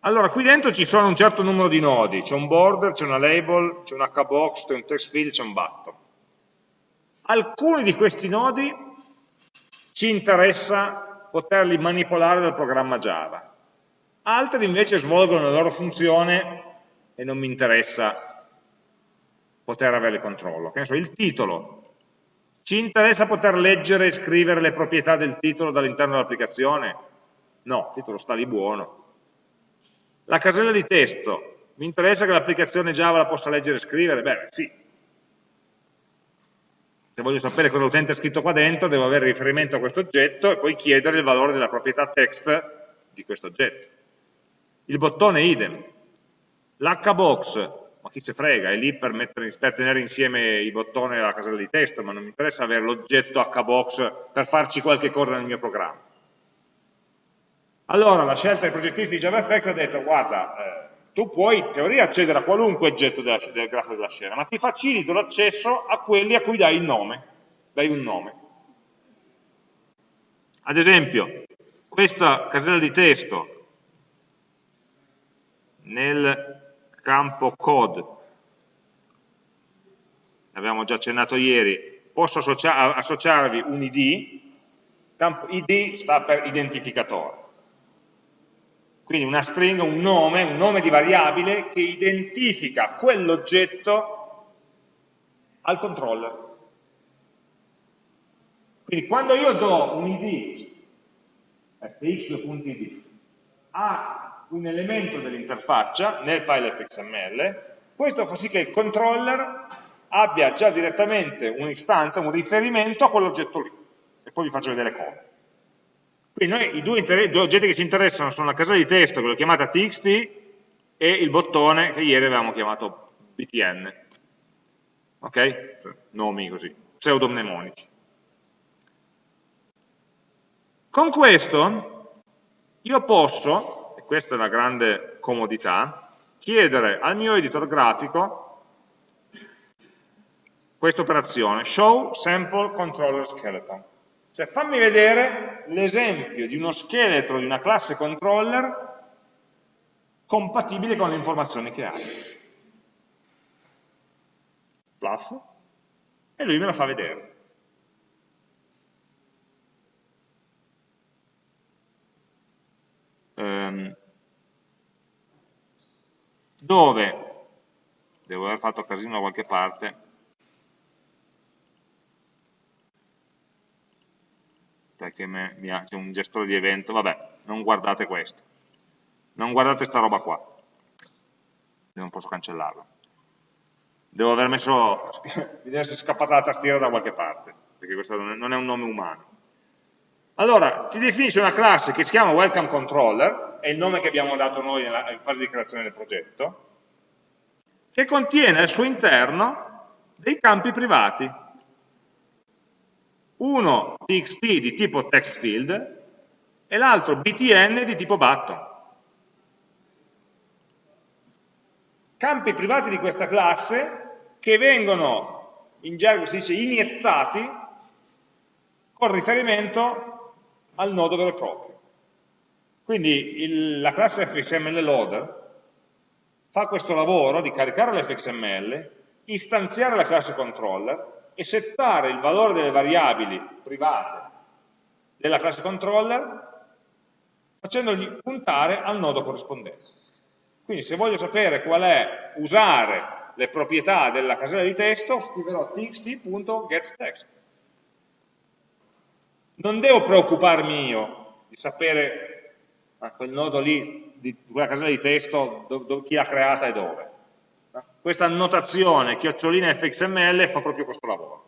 Allora, qui dentro ci sono un certo numero di nodi, c'è un border, c'è una label, c'è un hbox, c'è un text field, c'è un button. Alcuni di questi nodi ci interessa poterli manipolare dal programma Java, altri invece svolgono la loro funzione e non mi interessa poter avere controllo. Che ne so, il titolo. Ci interessa poter leggere e scrivere le proprietà del titolo dall'interno dell'applicazione? No, il titolo sta lì buono. La casella di testo. Mi interessa che l'applicazione Java la possa leggere e scrivere? Beh, sì. Se voglio sapere cosa l'utente ha scritto qua dentro, devo avere riferimento a questo oggetto e poi chiedere il valore della proprietà text di questo oggetto. Il bottone idem L'hbox, ma chi se frega, è lì per, mettere, per, tenere insieme i bottoni della casella di testo, ma non mi interessa avere l'oggetto hbox per farci qualche cosa nel mio programma. Allora la scelta dei progettisti di JavaFX ha detto, guarda, eh, tu puoi in teoria accedere a qualunque oggetto della, del grafo della scena, ma ti facilito l'accesso a quelli a cui dai il nome, dai un nome. Ad esempio, questa casella di testo nel campo code, l'abbiamo già accennato ieri, posso associa associarvi un id, campo id sta per identificatore, quindi una stringa, un nome, un nome di variabile che identifica quell'oggetto al controller. Quindi quando io do un id, fx.id, a un elemento dell'interfaccia nel file fxml, questo fa sì che il controller abbia già direttamente un'istanza, un riferimento a quell'oggetto lì, e poi vi faccio vedere come. Quindi noi i due, due, oggetti che ci interessano sono la casella di testo, che chiamata txt, e il bottone che ieri avevamo chiamato btn. Ok? Nomi così, pseudonimonici. Con questo io posso questa è una grande comodità, chiedere al mio editor grafico questa operazione, show sample controller skeleton. Cioè fammi vedere l'esempio di uno scheletro di una classe controller compatibile con le informazioni che hai. Plus, e lui me la fa vedere. Um, dove, devo aver fatto casino da qualche parte, perché c'è un gestore di evento, vabbè, non guardate questo, non guardate sta roba qua, non posso cancellarla. Devo aver messo, deve essere scappata la tastiera da qualche parte, perché questo non è un nome umano. Allora, ti definisce una classe che si chiama welcome controller, è il nome che abbiamo dato noi in fase di creazione del progetto, che contiene al suo interno dei campi privati. Uno txt di tipo text field e l'altro btn di tipo button. Campi privati di questa classe che vengono, in gergo si dice, iniettati con riferimento al nodo vero e proprio. Quindi il, la classe fxml loader fa questo lavoro di caricare l'fxml, istanziare la classe controller e settare il valore delle variabili private della classe controller facendogli puntare al nodo corrispondente. Quindi se voglio sapere qual è, usare le proprietà della casella di testo, scriverò txt.getText. Non devo preoccuparmi io di sapere a quel nodo lì di quella casella di testo, do, do, chi l'ha creata e dove. Questa annotazione chiocciolina fxml fa proprio questo lavoro.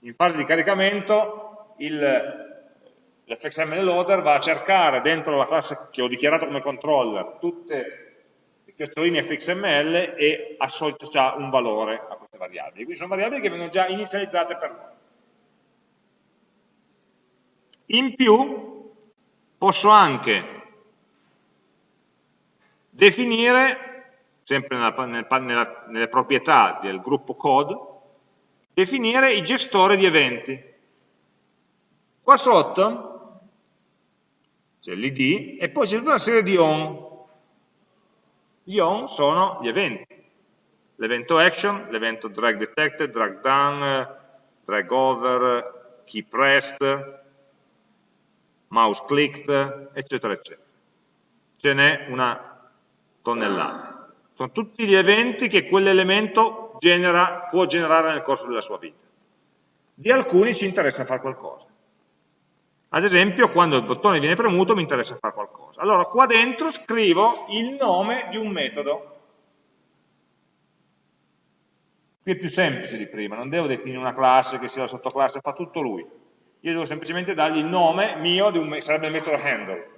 In fase di caricamento l'fxml loader va a cercare dentro la classe che ho dichiarato come controller tutte le chioccioline fxml e associa un valore a queste variabili. Quindi sono variabili che vengono già inizializzate per noi. In più posso anche definire, sempre nella, nella, nelle proprietà del gruppo code, definire i gestori di eventi. Qua sotto c'è l'id e poi c'è tutta una serie di on. Gli on sono gli eventi. L'evento action, l'evento drag detected, drag down, drag over, key pressed, mouse clicked, eccetera, eccetera. Ce n'è una tonnellate. Sono tutti gli eventi che quell'elemento genera, può generare nel corso della sua vita. Di alcuni ci interessa fare qualcosa. Ad esempio, quando il bottone viene premuto mi interessa fare qualcosa. Allora, qua dentro scrivo il nome di un metodo. Qui è più semplice di prima, non devo definire una classe che sia la sottoclasse, fa tutto lui. Io devo semplicemente dargli il nome mio, di un, sarebbe il metodo handle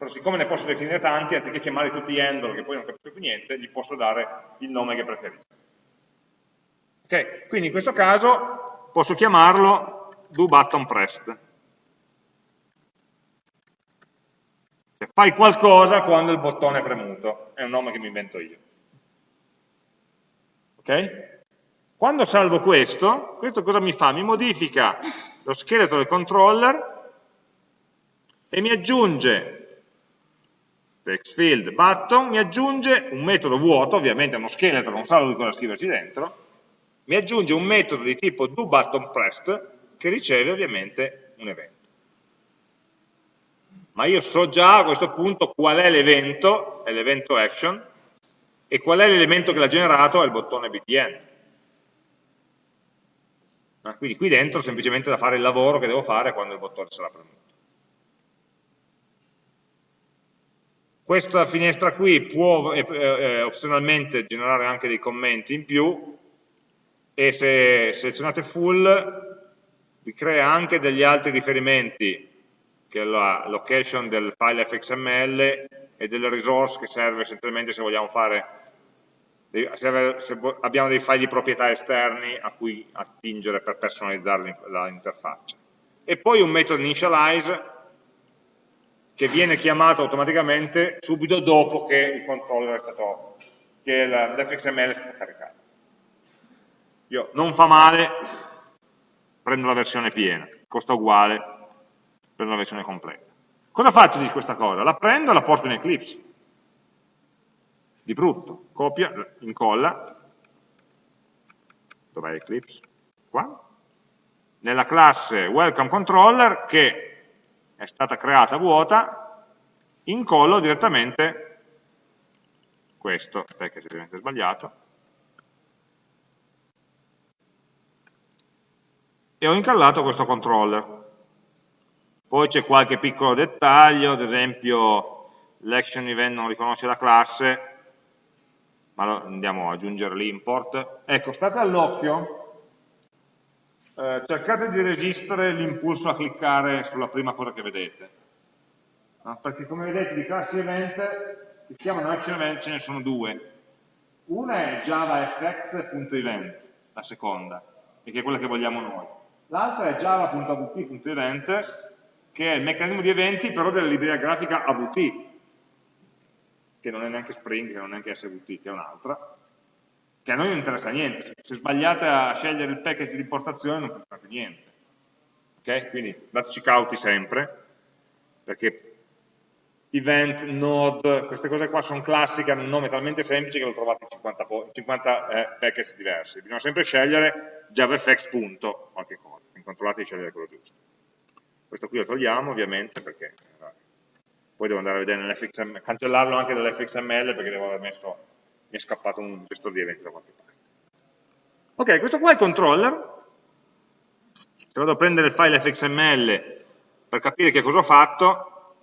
però siccome ne posso definire tanti, anziché chiamare tutti handle, che poi non capisco più niente, gli posso dare il nome che preferisco. Ok, quindi in questo caso posso chiamarlo do button pressed. Cioè, fai qualcosa quando il bottone è premuto, è un nome che mi invento io. Ok? Quando salvo questo, questo cosa mi fa? Mi modifica lo scheletro del controller e mi aggiunge textfield button mi aggiunge un metodo vuoto, ovviamente è uno scheletro, non sa di cosa scriverci dentro, mi aggiunge un metodo di tipo doButtonPressed che riceve ovviamente un evento. Ma io so già a questo punto qual è l'evento, è l'evento action, e qual è l'elemento che l'ha generato, è il bottone btn. Ah, quindi qui dentro semplicemente da fare il lavoro che devo fare quando il bottone sarà premuto. Questa finestra qui può eh, eh, opzionalmente generare anche dei commenti in più e se selezionate full vi crea anche degli altri riferimenti che è la location del file fxml e delle resource che serve essenzialmente se vogliamo fare se abbiamo dei file di proprietà esterni a cui attingere per personalizzare l'interfaccia e poi un metodo initialize che viene chiamato automaticamente subito dopo che il controller è stato, che l'fxml è stato caricato. Io non fa male, prendo la versione piena, costa uguale, prendo la versione completa. Cosa faccio di questa cosa? La prendo e la porto in Eclipse. Di brutto, copia, incolla, dov'è Eclipse? Qua, nella classe welcome controller che è stata creata vuota, incollo direttamente questo, perché è ovviamente sbagliato, e ho incallato questo controller. Poi c'è qualche piccolo dettaglio, ad esempio l'action event non riconosce la classe, ma andiamo ad aggiungere l'import. Ecco, state all'occhio, eh, cercate di resistere l'impulso a cliccare sulla prima cosa che vedete, no? perché come vedete di classi event, che si chiamano action event, ce ne sono due. Una è javafx.event, la seconda, e che è quella che vogliamo noi. L'altra è java.avt.event, che è il meccanismo di eventi però della libreria grafica AVT, che non è neanche Spring, che non è neanche SVT, che è un'altra, che a noi non interessa niente, se sbagliate a scegliere il package di importazione non funziona più niente. Ok? Quindi dateci cauti sempre, perché event, node, queste cose qua sono classiche, hanno un nome talmente semplice che lo trovate in 50, 50 eh, package diversi. Bisogna sempre scegliere javafx punto qualche cosa, controllate di scegliere quello giusto. Questo qui lo togliamo ovviamente perché poi devo andare a vedere nell'fxml, cancellarlo anche dall'fxml perché devo aver messo, mi è scappato un gestore di eventi da qualche parte. Ok, questo qua è il controller, se vado a prendere il file fxml per capire che cosa ho fatto,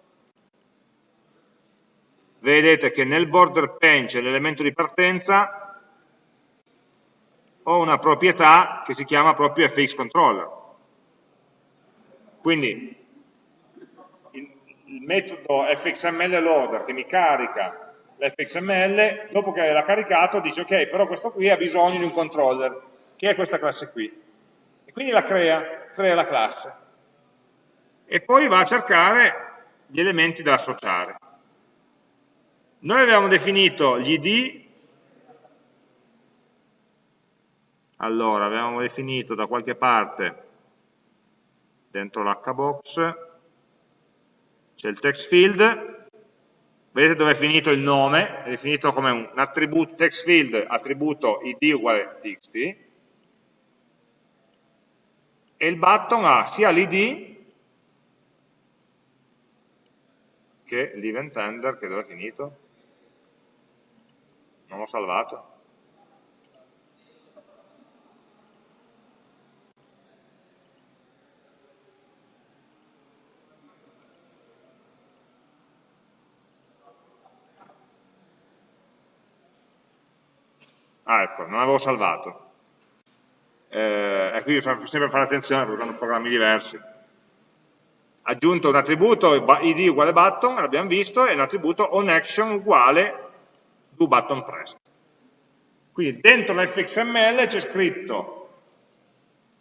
vedete che nel border pen c'è l'elemento di partenza, ho una proprietà che si chiama proprio fxController. Quindi il metodo fxml loader che mi carica l'fxml, dopo che l'ha caricato dice ok, però questo qui ha bisogno di un controller, che è questa classe qui. E quindi la crea, crea la classe. E poi va a cercare gli elementi da associare. Noi abbiamo definito gli id, allora abbiamo definito da qualche parte dentro l'hbox c'è il text field, vedete dove è finito il nome, è definito come un attributo text field, attributo id uguale txt, e il button ha sia l'id che l'event handler che dove è finito? Non l'ho salvato. Ah, ecco, non avevo salvato. Eh, e quindi bisogna sempre fare attenzione perché hanno programmi diversi. Aggiunto un attributo id uguale button, l'abbiamo visto, e un attributo onAction uguale do button pressed. Quindi dentro l'fxml c'è scritto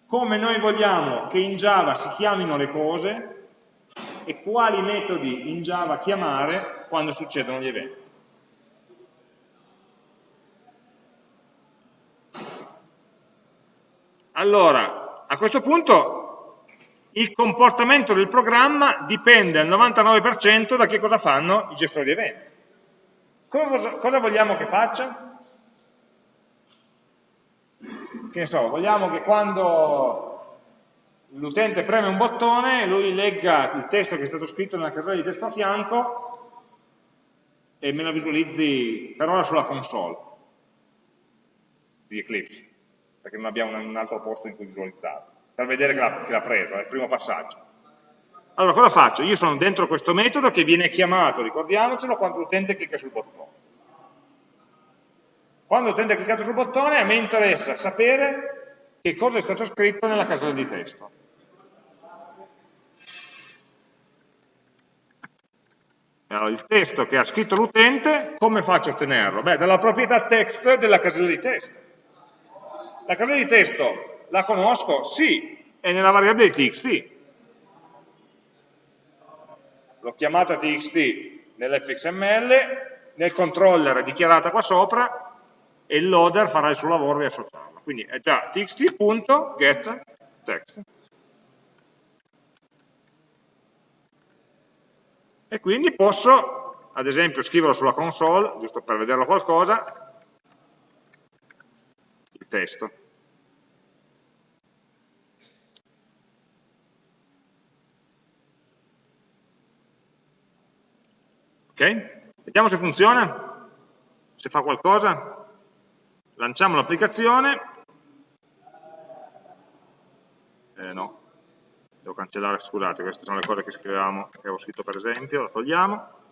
come noi vogliamo che in Java si chiamino le cose e quali metodi in Java chiamare quando succedono gli eventi. Allora, a questo punto il comportamento del programma dipende al 99% da che cosa fanno i gestori di eventi. Cosa, vogliamo che faccia? Che ne so, vogliamo che quando l'utente preme un bottone, lui legga il testo che è stato scritto nella casella di testo a fianco e me lo visualizzi per ora sulla console di Eclipse perché non abbiamo un altro posto in cui visualizzarlo, per vedere che l'ha preso, è il primo passaggio. Allora cosa faccio? Io sono dentro questo metodo che viene chiamato, ricordiamocelo, quando l'utente clicca sul bottone. Quando l'utente ha cliccato sul bottone a me interessa sapere che cosa è stato scritto nella casella di testo. Allora, il testo che ha scritto l'utente, come faccio a ottenerlo? Beh, dalla proprietà text della casella di testo. La casella di testo la conosco? Sì, è nella variabile txt. L'ho chiamata txt nell'fxml, nel controller è dichiarata qua sopra e il loader farà il suo lavoro di associarla. Quindi è già txt.getText. E quindi posso ad esempio scriverlo sulla console, giusto per vederlo qualcosa, il testo. Ok? Vediamo se funziona, se fa qualcosa. Lanciamo l'applicazione. Eh, no, devo cancellare, scusate, queste sono le cose che scrivevamo, che avevo scritto per esempio, la togliamo.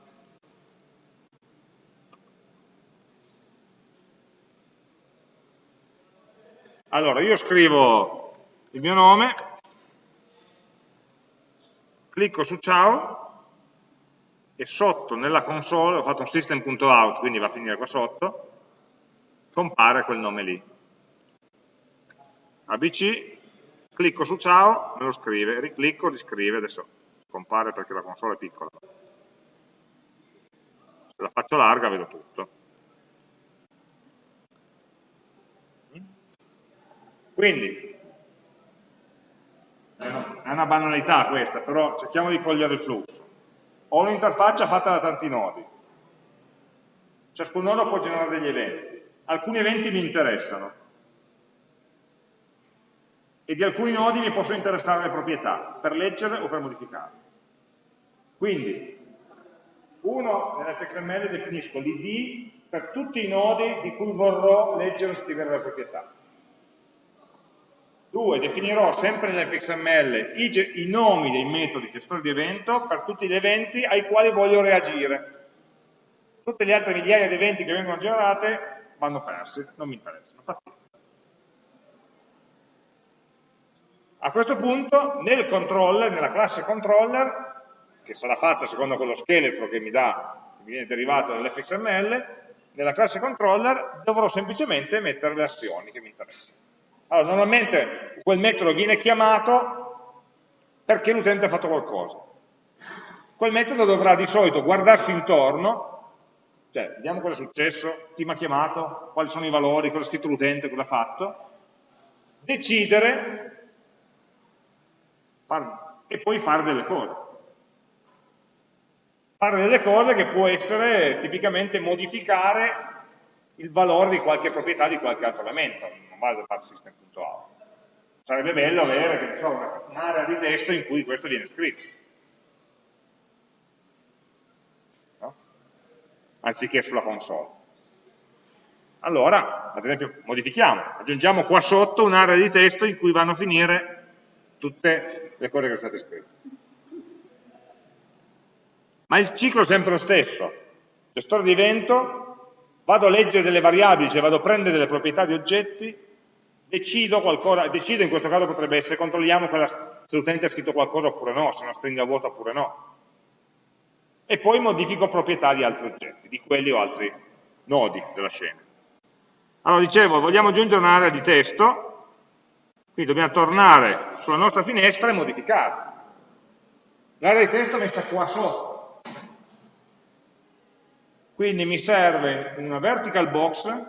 Allora, io scrivo il mio nome, clicco su ciao, e sotto nella console, ho fatto un system.out, quindi va a finire qua sotto, compare quel nome lì. ABC, clicco su ciao, me lo scrive, riclicco, riscrive, adesso compare perché la console è piccola. Se la faccio larga vedo tutto. Quindi, è una banalità questa, però cerchiamo di cogliere il flusso ho un'interfaccia fatta da tanti nodi. Ciascun nodo può generare degli eventi. Alcuni eventi mi interessano. E di alcuni nodi mi possono interessare le proprietà, per leggere o per modificare. Quindi, uno, nell'fxml definisco l'id per tutti i nodi di cui vorrò leggere o scrivere le proprietà. 2. Definirò sempre nell'fxml i, i nomi dei metodi gestori di evento per tutti gli eventi ai quali voglio reagire. Tutte le altre migliaia di eventi che vengono generate vanno persi, non mi interessano. A questo punto nel controller, nella classe controller, che sarà fatta secondo quello scheletro che mi, dà, che mi viene derivato dall'fxml, nella classe controller dovrò semplicemente mettere le azioni che mi interessano. Allora, normalmente quel metodo viene chiamato perché l'utente ha fatto qualcosa. Quel metodo dovrà di solito guardarsi intorno, cioè vediamo cosa è successo, chi mi ha chiamato, quali sono i valori, cosa ha scritto l'utente, cosa ha fatto, decidere e poi fare delle cose. Fare delle cose che può essere tipicamente modificare il valore di qualche proprietà di qualche altro elemento, non vale fare system.out. Sarebbe bello avere un'area di testo in cui questo viene scritto. No? Anziché sulla console. Allora, ad esempio, modifichiamo, aggiungiamo qua sotto un'area di testo in cui vanno a finire tutte le cose che sono state scritte. Ma il ciclo è sempre lo stesso. Gestore di evento vado a leggere delle variabili, cioè vado a prendere delle proprietà di oggetti, decido qualcosa, decido in questo caso potrebbe essere, controlliamo quella, se l'utente ha scritto qualcosa oppure no, se è una stringa vuota oppure no. E poi modifico proprietà di altri oggetti, di quelli o altri nodi della scena. Allora dicevo, vogliamo aggiungere un'area di testo, quindi dobbiamo tornare sulla nostra finestra e modificarla. L'area di testo è messa qua sotto, quindi mi serve una vertical box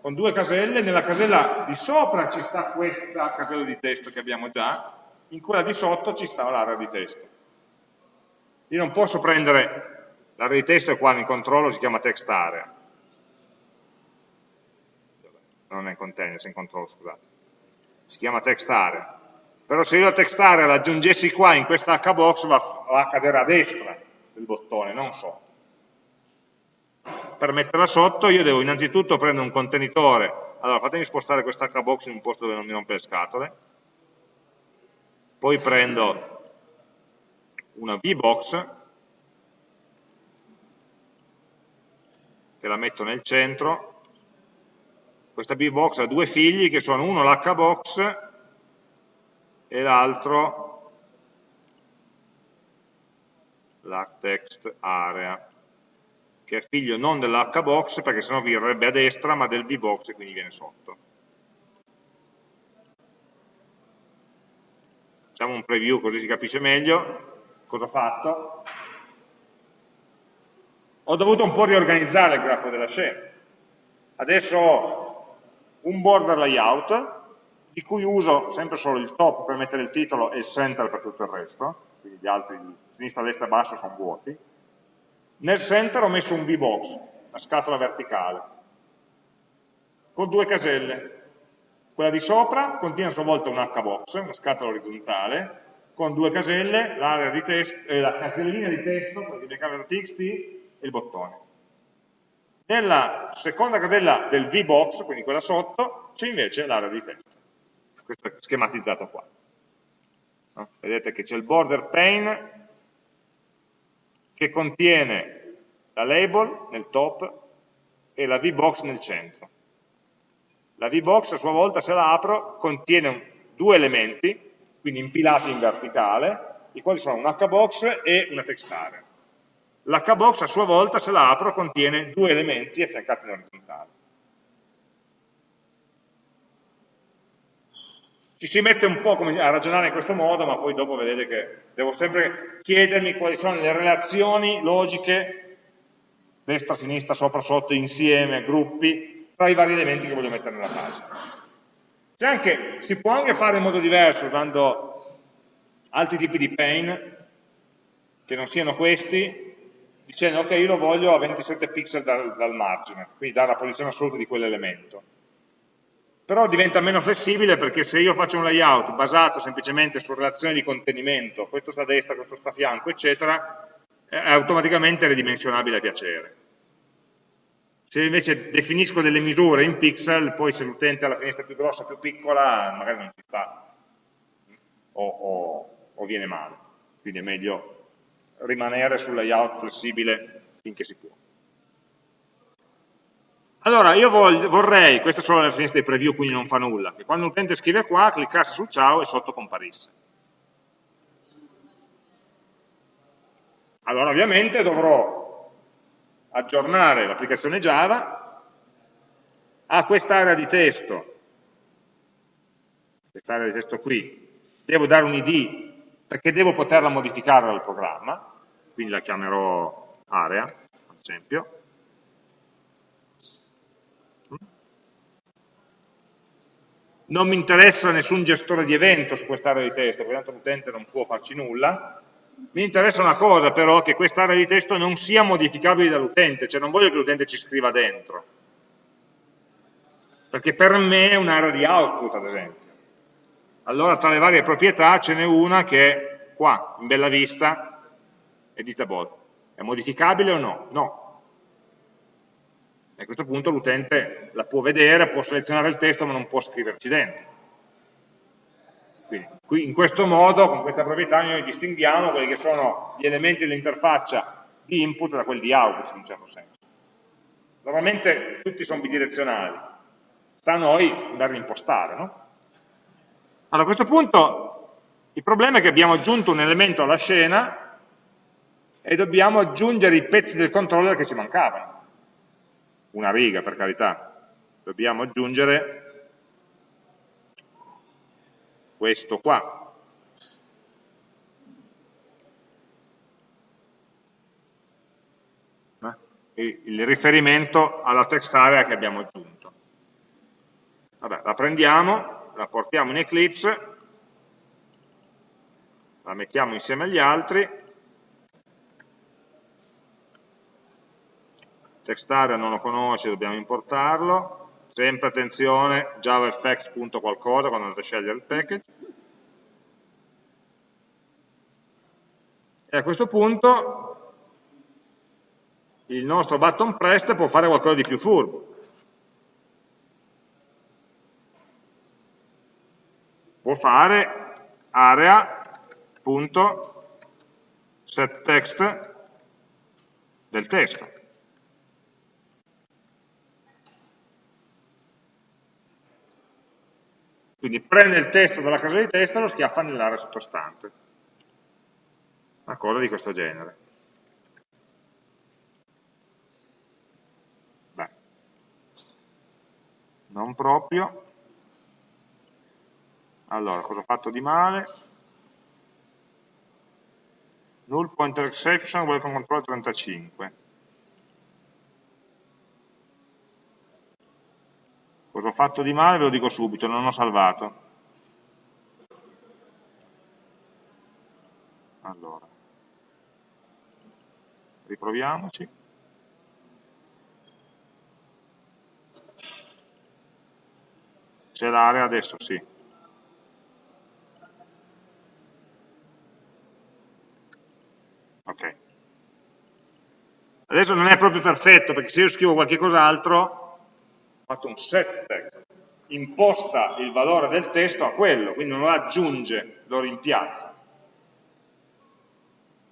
con due caselle, nella casella di sopra ci sta questa casella di testo che abbiamo già, in quella di sotto ci sta l'area di testo. Io non posso prendere, l'area di testo è qua nel controllo, si chiama text area. Non è in container, è in controllo, scusate. Si chiama text area. Però se io la text area l'aggiungessi qua in questa hbox va a cadere a destra del bottone, non sotto per metterla sotto io devo innanzitutto prendere un contenitore, allora fatemi spostare questa hbox in un posto dove non mi rompe le scatole, poi prendo una vbox che la metto nel centro, questa vbox ha due figli che sono uno l'hbox e l'altro la text area che è figlio non dell'hbox perché sennò verrebbe a destra ma del vbox e quindi viene sotto. Facciamo un preview così si capisce meglio cosa ho fatto. Ho dovuto un po' riorganizzare il grafo della scena. Adesso ho un border layout di cui uso sempre solo il top per mettere il titolo e il center per tutto il resto, quindi gli altri sinistra, destra e basso sono vuoti Nel center ho messo un VBox, una scatola verticale, con due caselle. Quella di sopra contiene a sua volta un HBox, una scatola orizzontale, con due caselle, testo, eh, la casellina di testo, quella di e il bottone. Nella seconda casella del VBox, quindi quella sotto, c'è invece l'area di testo. Questo è schematizzato qua. Vedete che c'è il border pane che contiene la label nel top e la VBox nel centro. La VBox a sua volta, se la apro, contiene due elementi, quindi impilati in verticale, i quali sono un hbox e una text area. L'hbox a sua volta, se la apro, contiene due elementi affiancati in orizzontale. Ci si mette un po' a ragionare in questo modo, ma poi dopo vedete che devo sempre chiedermi quali sono le relazioni logiche, destra, sinistra, sopra, sotto, insieme, gruppi, tra i vari elementi che voglio mettere nella pagina. Anche, si può anche fare in modo diverso, usando altri tipi di pane, che non siano questi, dicendo ok, io lo voglio a 27 pixel dal, dal margine, quindi dare la posizione assoluta di quell'elemento però diventa meno flessibile perché se io faccio un layout basato semplicemente su relazioni di contenimento, questo sta a destra, questo sta a fianco, eccetera, è automaticamente ridimensionabile a piacere. Se invece definisco delle misure in pixel, poi se l'utente ha la finestra più grossa o più piccola, magari non ci sta, o, o, o viene male. Quindi è meglio rimanere sul layout flessibile finché si può. Allora, io vorrei, queste sono le finestre di preview, quindi non fa nulla, che quando l'utente scrive qua, cliccasse su ciao e sotto comparisse. Allora, ovviamente dovrò aggiornare l'applicazione Java a quest'area di testo, quest'area di testo qui, devo dare un id perché devo poterla modificare dal programma, quindi la chiamerò area, ad esempio, non mi interessa nessun gestore di evento su quest'area di testo, perché tanto l'utente non può farci nulla, mi interessa una cosa però, che quest'area di testo non sia modificabile dall'utente, cioè non voglio che l'utente ci scriva dentro, perché per me è un'area di output ad esempio. Allora tra le varie proprietà ce n'è una che è qua, in bella vista, editable. È modificabile o no? No, a questo punto l'utente la può vedere, può selezionare il testo ma non può scriverci dentro. Quindi, qui, in questo modo, con questa proprietà, noi distinguiamo quelli che sono gli elementi dell'interfaccia di input da quelli di output in un certo senso. Normalmente tutti sono bidirezionali, sta a noi andarli a impostare. No? Allora, a questo punto il problema è che abbiamo aggiunto un elemento alla scena e dobbiamo aggiungere i pezzi del controller che ci mancavano una riga per carità, dobbiamo aggiungere questo qua. Eh? il riferimento alla text area che abbiamo aggiunto. Vabbè, la prendiamo, la portiamo in Eclipse, la mettiamo insieme agli altri text area non lo conosce, dobbiamo importarlo, sempre attenzione, javafx.qualcosa quando andate a scegliere il package. E a questo punto il nostro button pressed può fare qualcosa di più furbo. Può fare area.setText del testo. Quindi prende il testo dalla casa di testo e lo schiaffa nell'area sottostante. Una cosa di questo genere. Beh, non proprio. Allora, cosa ho fatto di male? Null pointer exception, welcome control 35. Cosa ho fatto di male? Ve lo dico subito, non ho salvato. Allora. riproviamoci. C'è l'area adesso sì. Ok. Adesso non è proprio perfetto, perché se io scrivo qualche cos'altro, fatto un set text, imposta il valore del testo a quello, quindi non lo aggiunge, lo rimpiazza.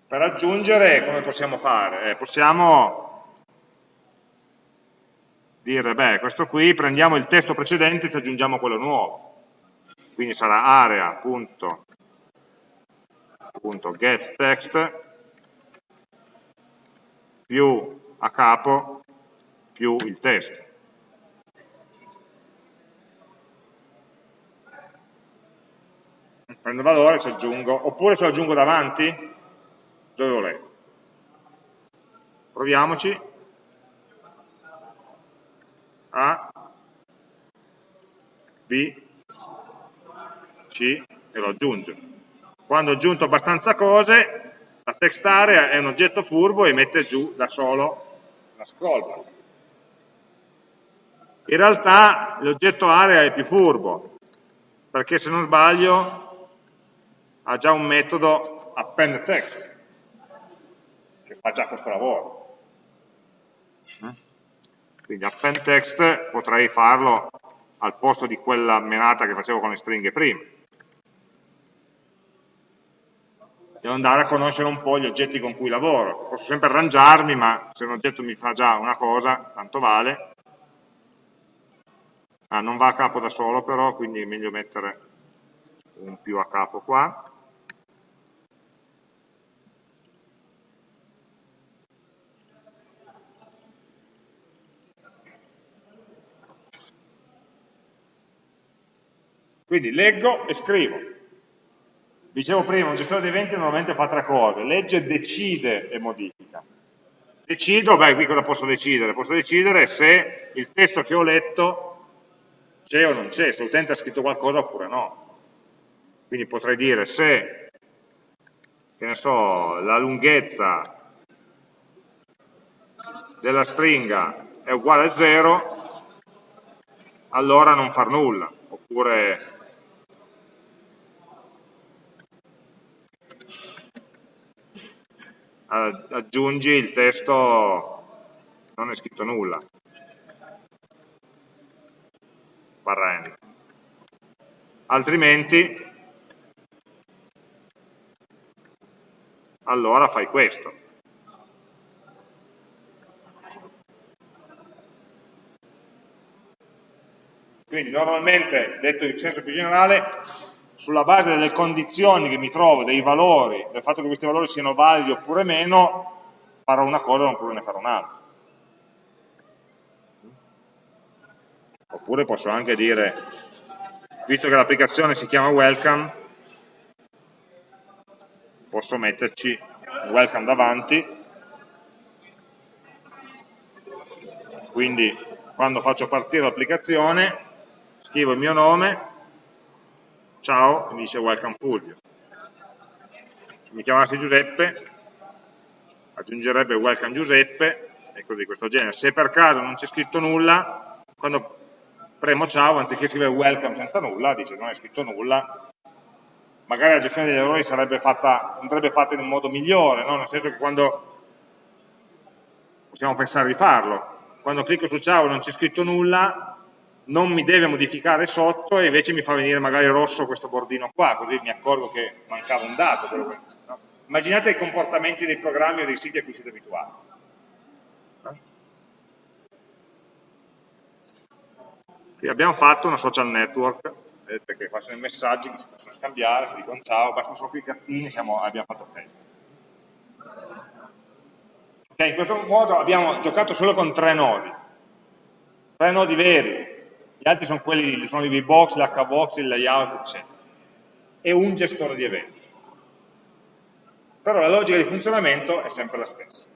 Per aggiungere come possiamo fare? Eh, possiamo dire, beh, questo qui, prendiamo il testo precedente e ci aggiungiamo quello nuovo. Quindi sarà area.getText più a capo più il testo. Prendo valore, ci aggiungo, oppure ce lo aggiungo davanti, dove volete. Proviamoci. A, B, C e lo aggiungo. Quando ho aggiunto abbastanza cose, la text area è un oggetto furbo e mette giù da solo una scroll. In realtà l'oggetto area è più furbo, perché se non sbaglio ha già un metodo append text, fa già questo lavoro. Mm? Quindi append text potrei farlo al posto di quella menata che facevo con le stringhe prima. Devo andare a conoscere un po' gli oggetti con cui lavoro. Posso sempre arrangiarmi, ma se un oggetto mi fa già una cosa, tanto vale. Ah, non va a capo da solo però, quindi è meglio mettere un più a capo qua. Quindi leggo e scrivo. Dicevo prima, un gestore di eventi normalmente fa tre cose, legge, decide e modifica. Decido, beh, qui cosa posso decidere? Posso decidere se il testo che ho letto c'è o non c'è, se l'utente ha scritto qualcosa oppure no. Quindi potrei dire se, che ne so, la lunghezza della stringa è uguale a 0, allora non far nulla, oppure aggiungi il testo non è scritto nulla. Barra n altrimenti allora fai questo. Quindi normalmente detto in senso più generale sulla base delle condizioni che mi trovo, dei valori, del fatto che questi valori siano validi oppure meno, farò una cosa oppure ne farò un'altra. Oppure posso anche dire, visto che l'applicazione si chiama welcome, posso metterci welcome davanti, quindi quando faccio partire l'applicazione scrivo il mio nome, ciao, mi dice welcome Fulvio. Se mi chiamassi Giuseppe, aggiungerebbe welcome Giuseppe, e così, questo genere. Se per caso non c'è scritto nulla, quando premo ciao, anziché scrivere welcome senza nulla, dice non è scritto nulla, magari la gestione degli errori sarebbe fatta, andrebbe fatta in un modo migliore, no? nel senso che quando possiamo pensare di farlo, quando clicco su ciao e non c'è scritto nulla, non mi deve modificare sotto e invece mi fa venire magari rosso questo bordino qua, così mi accorgo che mancava un dato. No? Immaginate i comportamenti dei programmi o dei siti a cui siete abituati. Qui abbiamo fatto una social network, vedete che qua sono i messaggi che si possono scambiare, si dicono ciao, bastano solo i gattini, siamo, abbiamo fatto Facebook. Okay, in questo modo abbiamo giocato solo con tre nodi, tre nodi veri, gli altri sono quelli, sono i VBox, l'HBox, il layout, eccetera. E un gestore di eventi. Però la logica di funzionamento è sempre la stessa.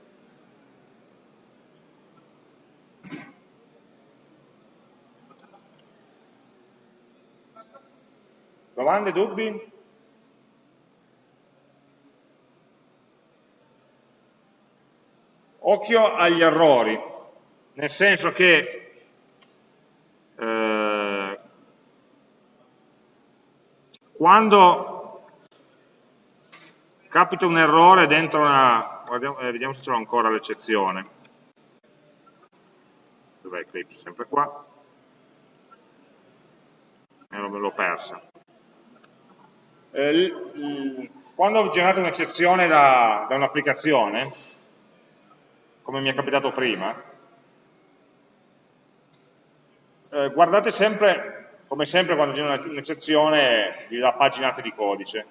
Domande, dubbi? occhio agli errori, nel senso che eh, quando capita un errore dentro una, guardiamo, eh, vediamo se l'ho ancora l'eccezione, dov'è Eclipse? Sempre qua, eh, l'ho persa. Eh, quando ho generato un'eccezione da, da un'applicazione, come mi è capitato prima, eh, guardate sempre, come sempre quando genera un'eccezione, vi dà paginate di codice.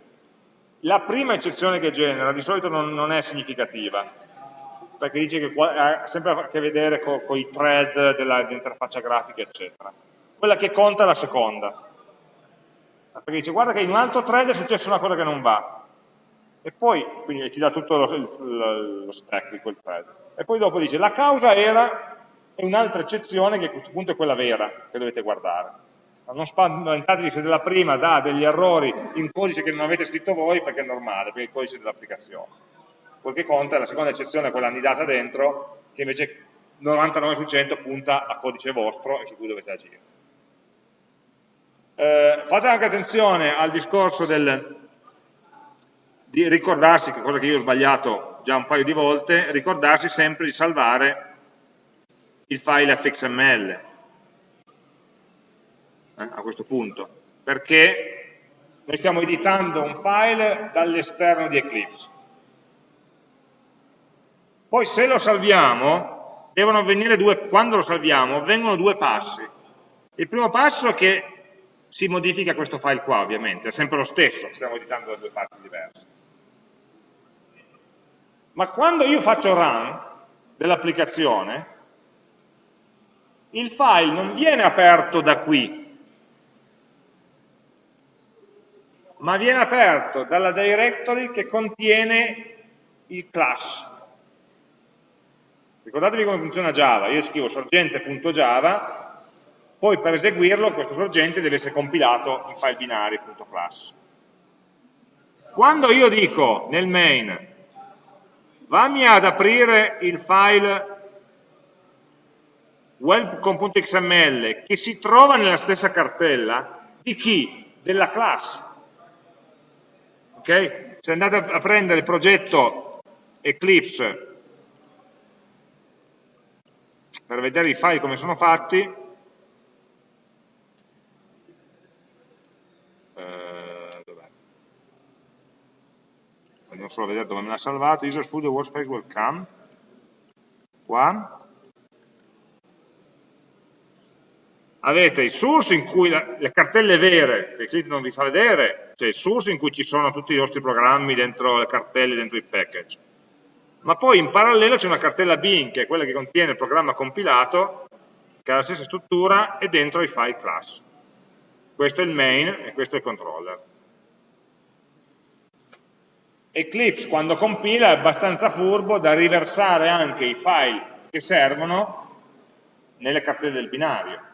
La prima eccezione che genera di solito non, non è significativa, perché dice che ha sempre a che vedere con, con i thread dell'interfaccia grafica, eccetera. Quella che conta è la seconda, perché dice guarda che in un altro thread è successa una cosa che non va, e poi quindi ti dà tutto lo, lo, lo stack di quel thread. E poi dopo dice la causa era è un'altra eccezione che a questo punto è quella vera che dovete guardare. Non spaventatevi se della prima dà degli errori in codice che non avete scritto voi perché è normale, perché è il codice dell'applicazione. Quel che conta è la seconda eccezione, quella annidata dentro, che invece 99 su 100 punta a codice vostro e su cui dovete agire. Eh, fate anche attenzione al discorso del, di ricordarsi, cosa che io ho sbagliato già un paio di volte, ricordarsi sempre di salvare il file fxml eh, a questo punto, perché noi stiamo editando un file dall'esterno di Eclipse. Poi se lo salviamo, devono avvenire due, quando lo salviamo, avvengono due passi. Il primo passo è che si modifica questo file qua, ovviamente, è sempre lo stesso, stiamo editando da due parti diverse ma quando io faccio run dell'applicazione, il file non viene aperto da qui, ma viene aperto dalla directory che contiene il class. Ricordatevi come funziona Java, io scrivo sorgente.java, poi per eseguirlo questo sorgente deve essere compilato in file binari.class. Quando io dico nel main Vammi ad aprire il file welcome.xml che si trova nella stessa cartella di chi? Della class. Ok? Se andate a prendere il progetto Eclipse per vedere i file come sono fatti, andiamo solo a vedere dove me l'ha salvato, user studio workspace welcome, qua, avete il source in cui la, le cartelle vere, che Eclipse non vi fa vedere, cioè il source in cui ci sono tutti i vostri programmi dentro le cartelle, dentro i package, ma poi in parallelo c'è una cartella bin, che è quella che contiene il programma compilato, che ha la stessa struttura, e dentro i file class. Questo è il main e questo è il controller. Eclipse quando compila è abbastanza furbo da riversare anche i file che servono nelle cartelle del binario.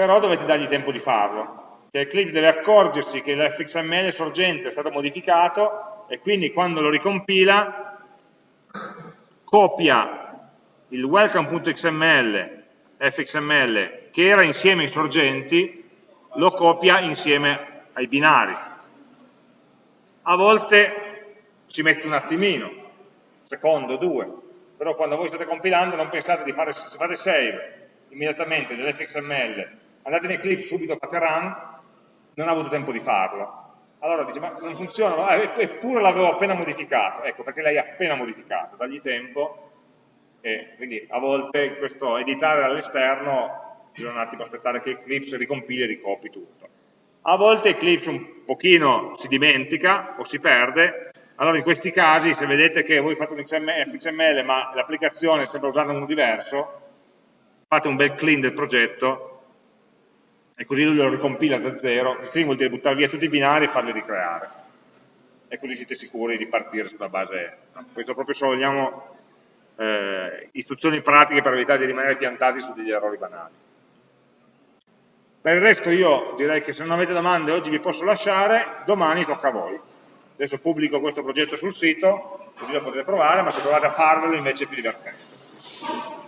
Però dovete dargli tempo di farlo. Cioè Eclipse deve accorgersi che l'fxml sorgente è stato modificato e quindi quando lo ricompila copia il welcome.xml fxml che era insieme ai sorgenti, lo copia insieme ai binari a volte ci mette un attimino, secondo, due, però quando voi state compilando non pensate di fare, se fate save immediatamente dell'fxml, andate in Eclipse subito, fate run, non ha avuto tempo di farlo. Allora dice, ma non funziona, eppure l'avevo appena modificato, ecco perché l'hai appena modificato, dagli tempo, e quindi a volte questo editare dall'esterno bisogna un attimo aspettare che Eclipse ricompili e ricopi tutto. A volte Eclipse un pochino si dimentica o si perde, allora in questi casi se vedete che voi fate un XML ma l'applicazione sembra usare uno diverso, fate un bel clean del progetto e così lui lo ricompila da zero, clean vuol dire buttare via tutti i binari e farli ricreare e così siete sicuri di partire sulla base, questo proprio se vogliamo eh, istruzioni pratiche per evitare di rimanere piantati su degli errori banali. Per il resto io direi che se non avete domande oggi vi posso lasciare, domani tocca a voi. Adesso pubblico questo progetto sul sito, così lo potete provare, ma se provate a farvelo invece è più divertente.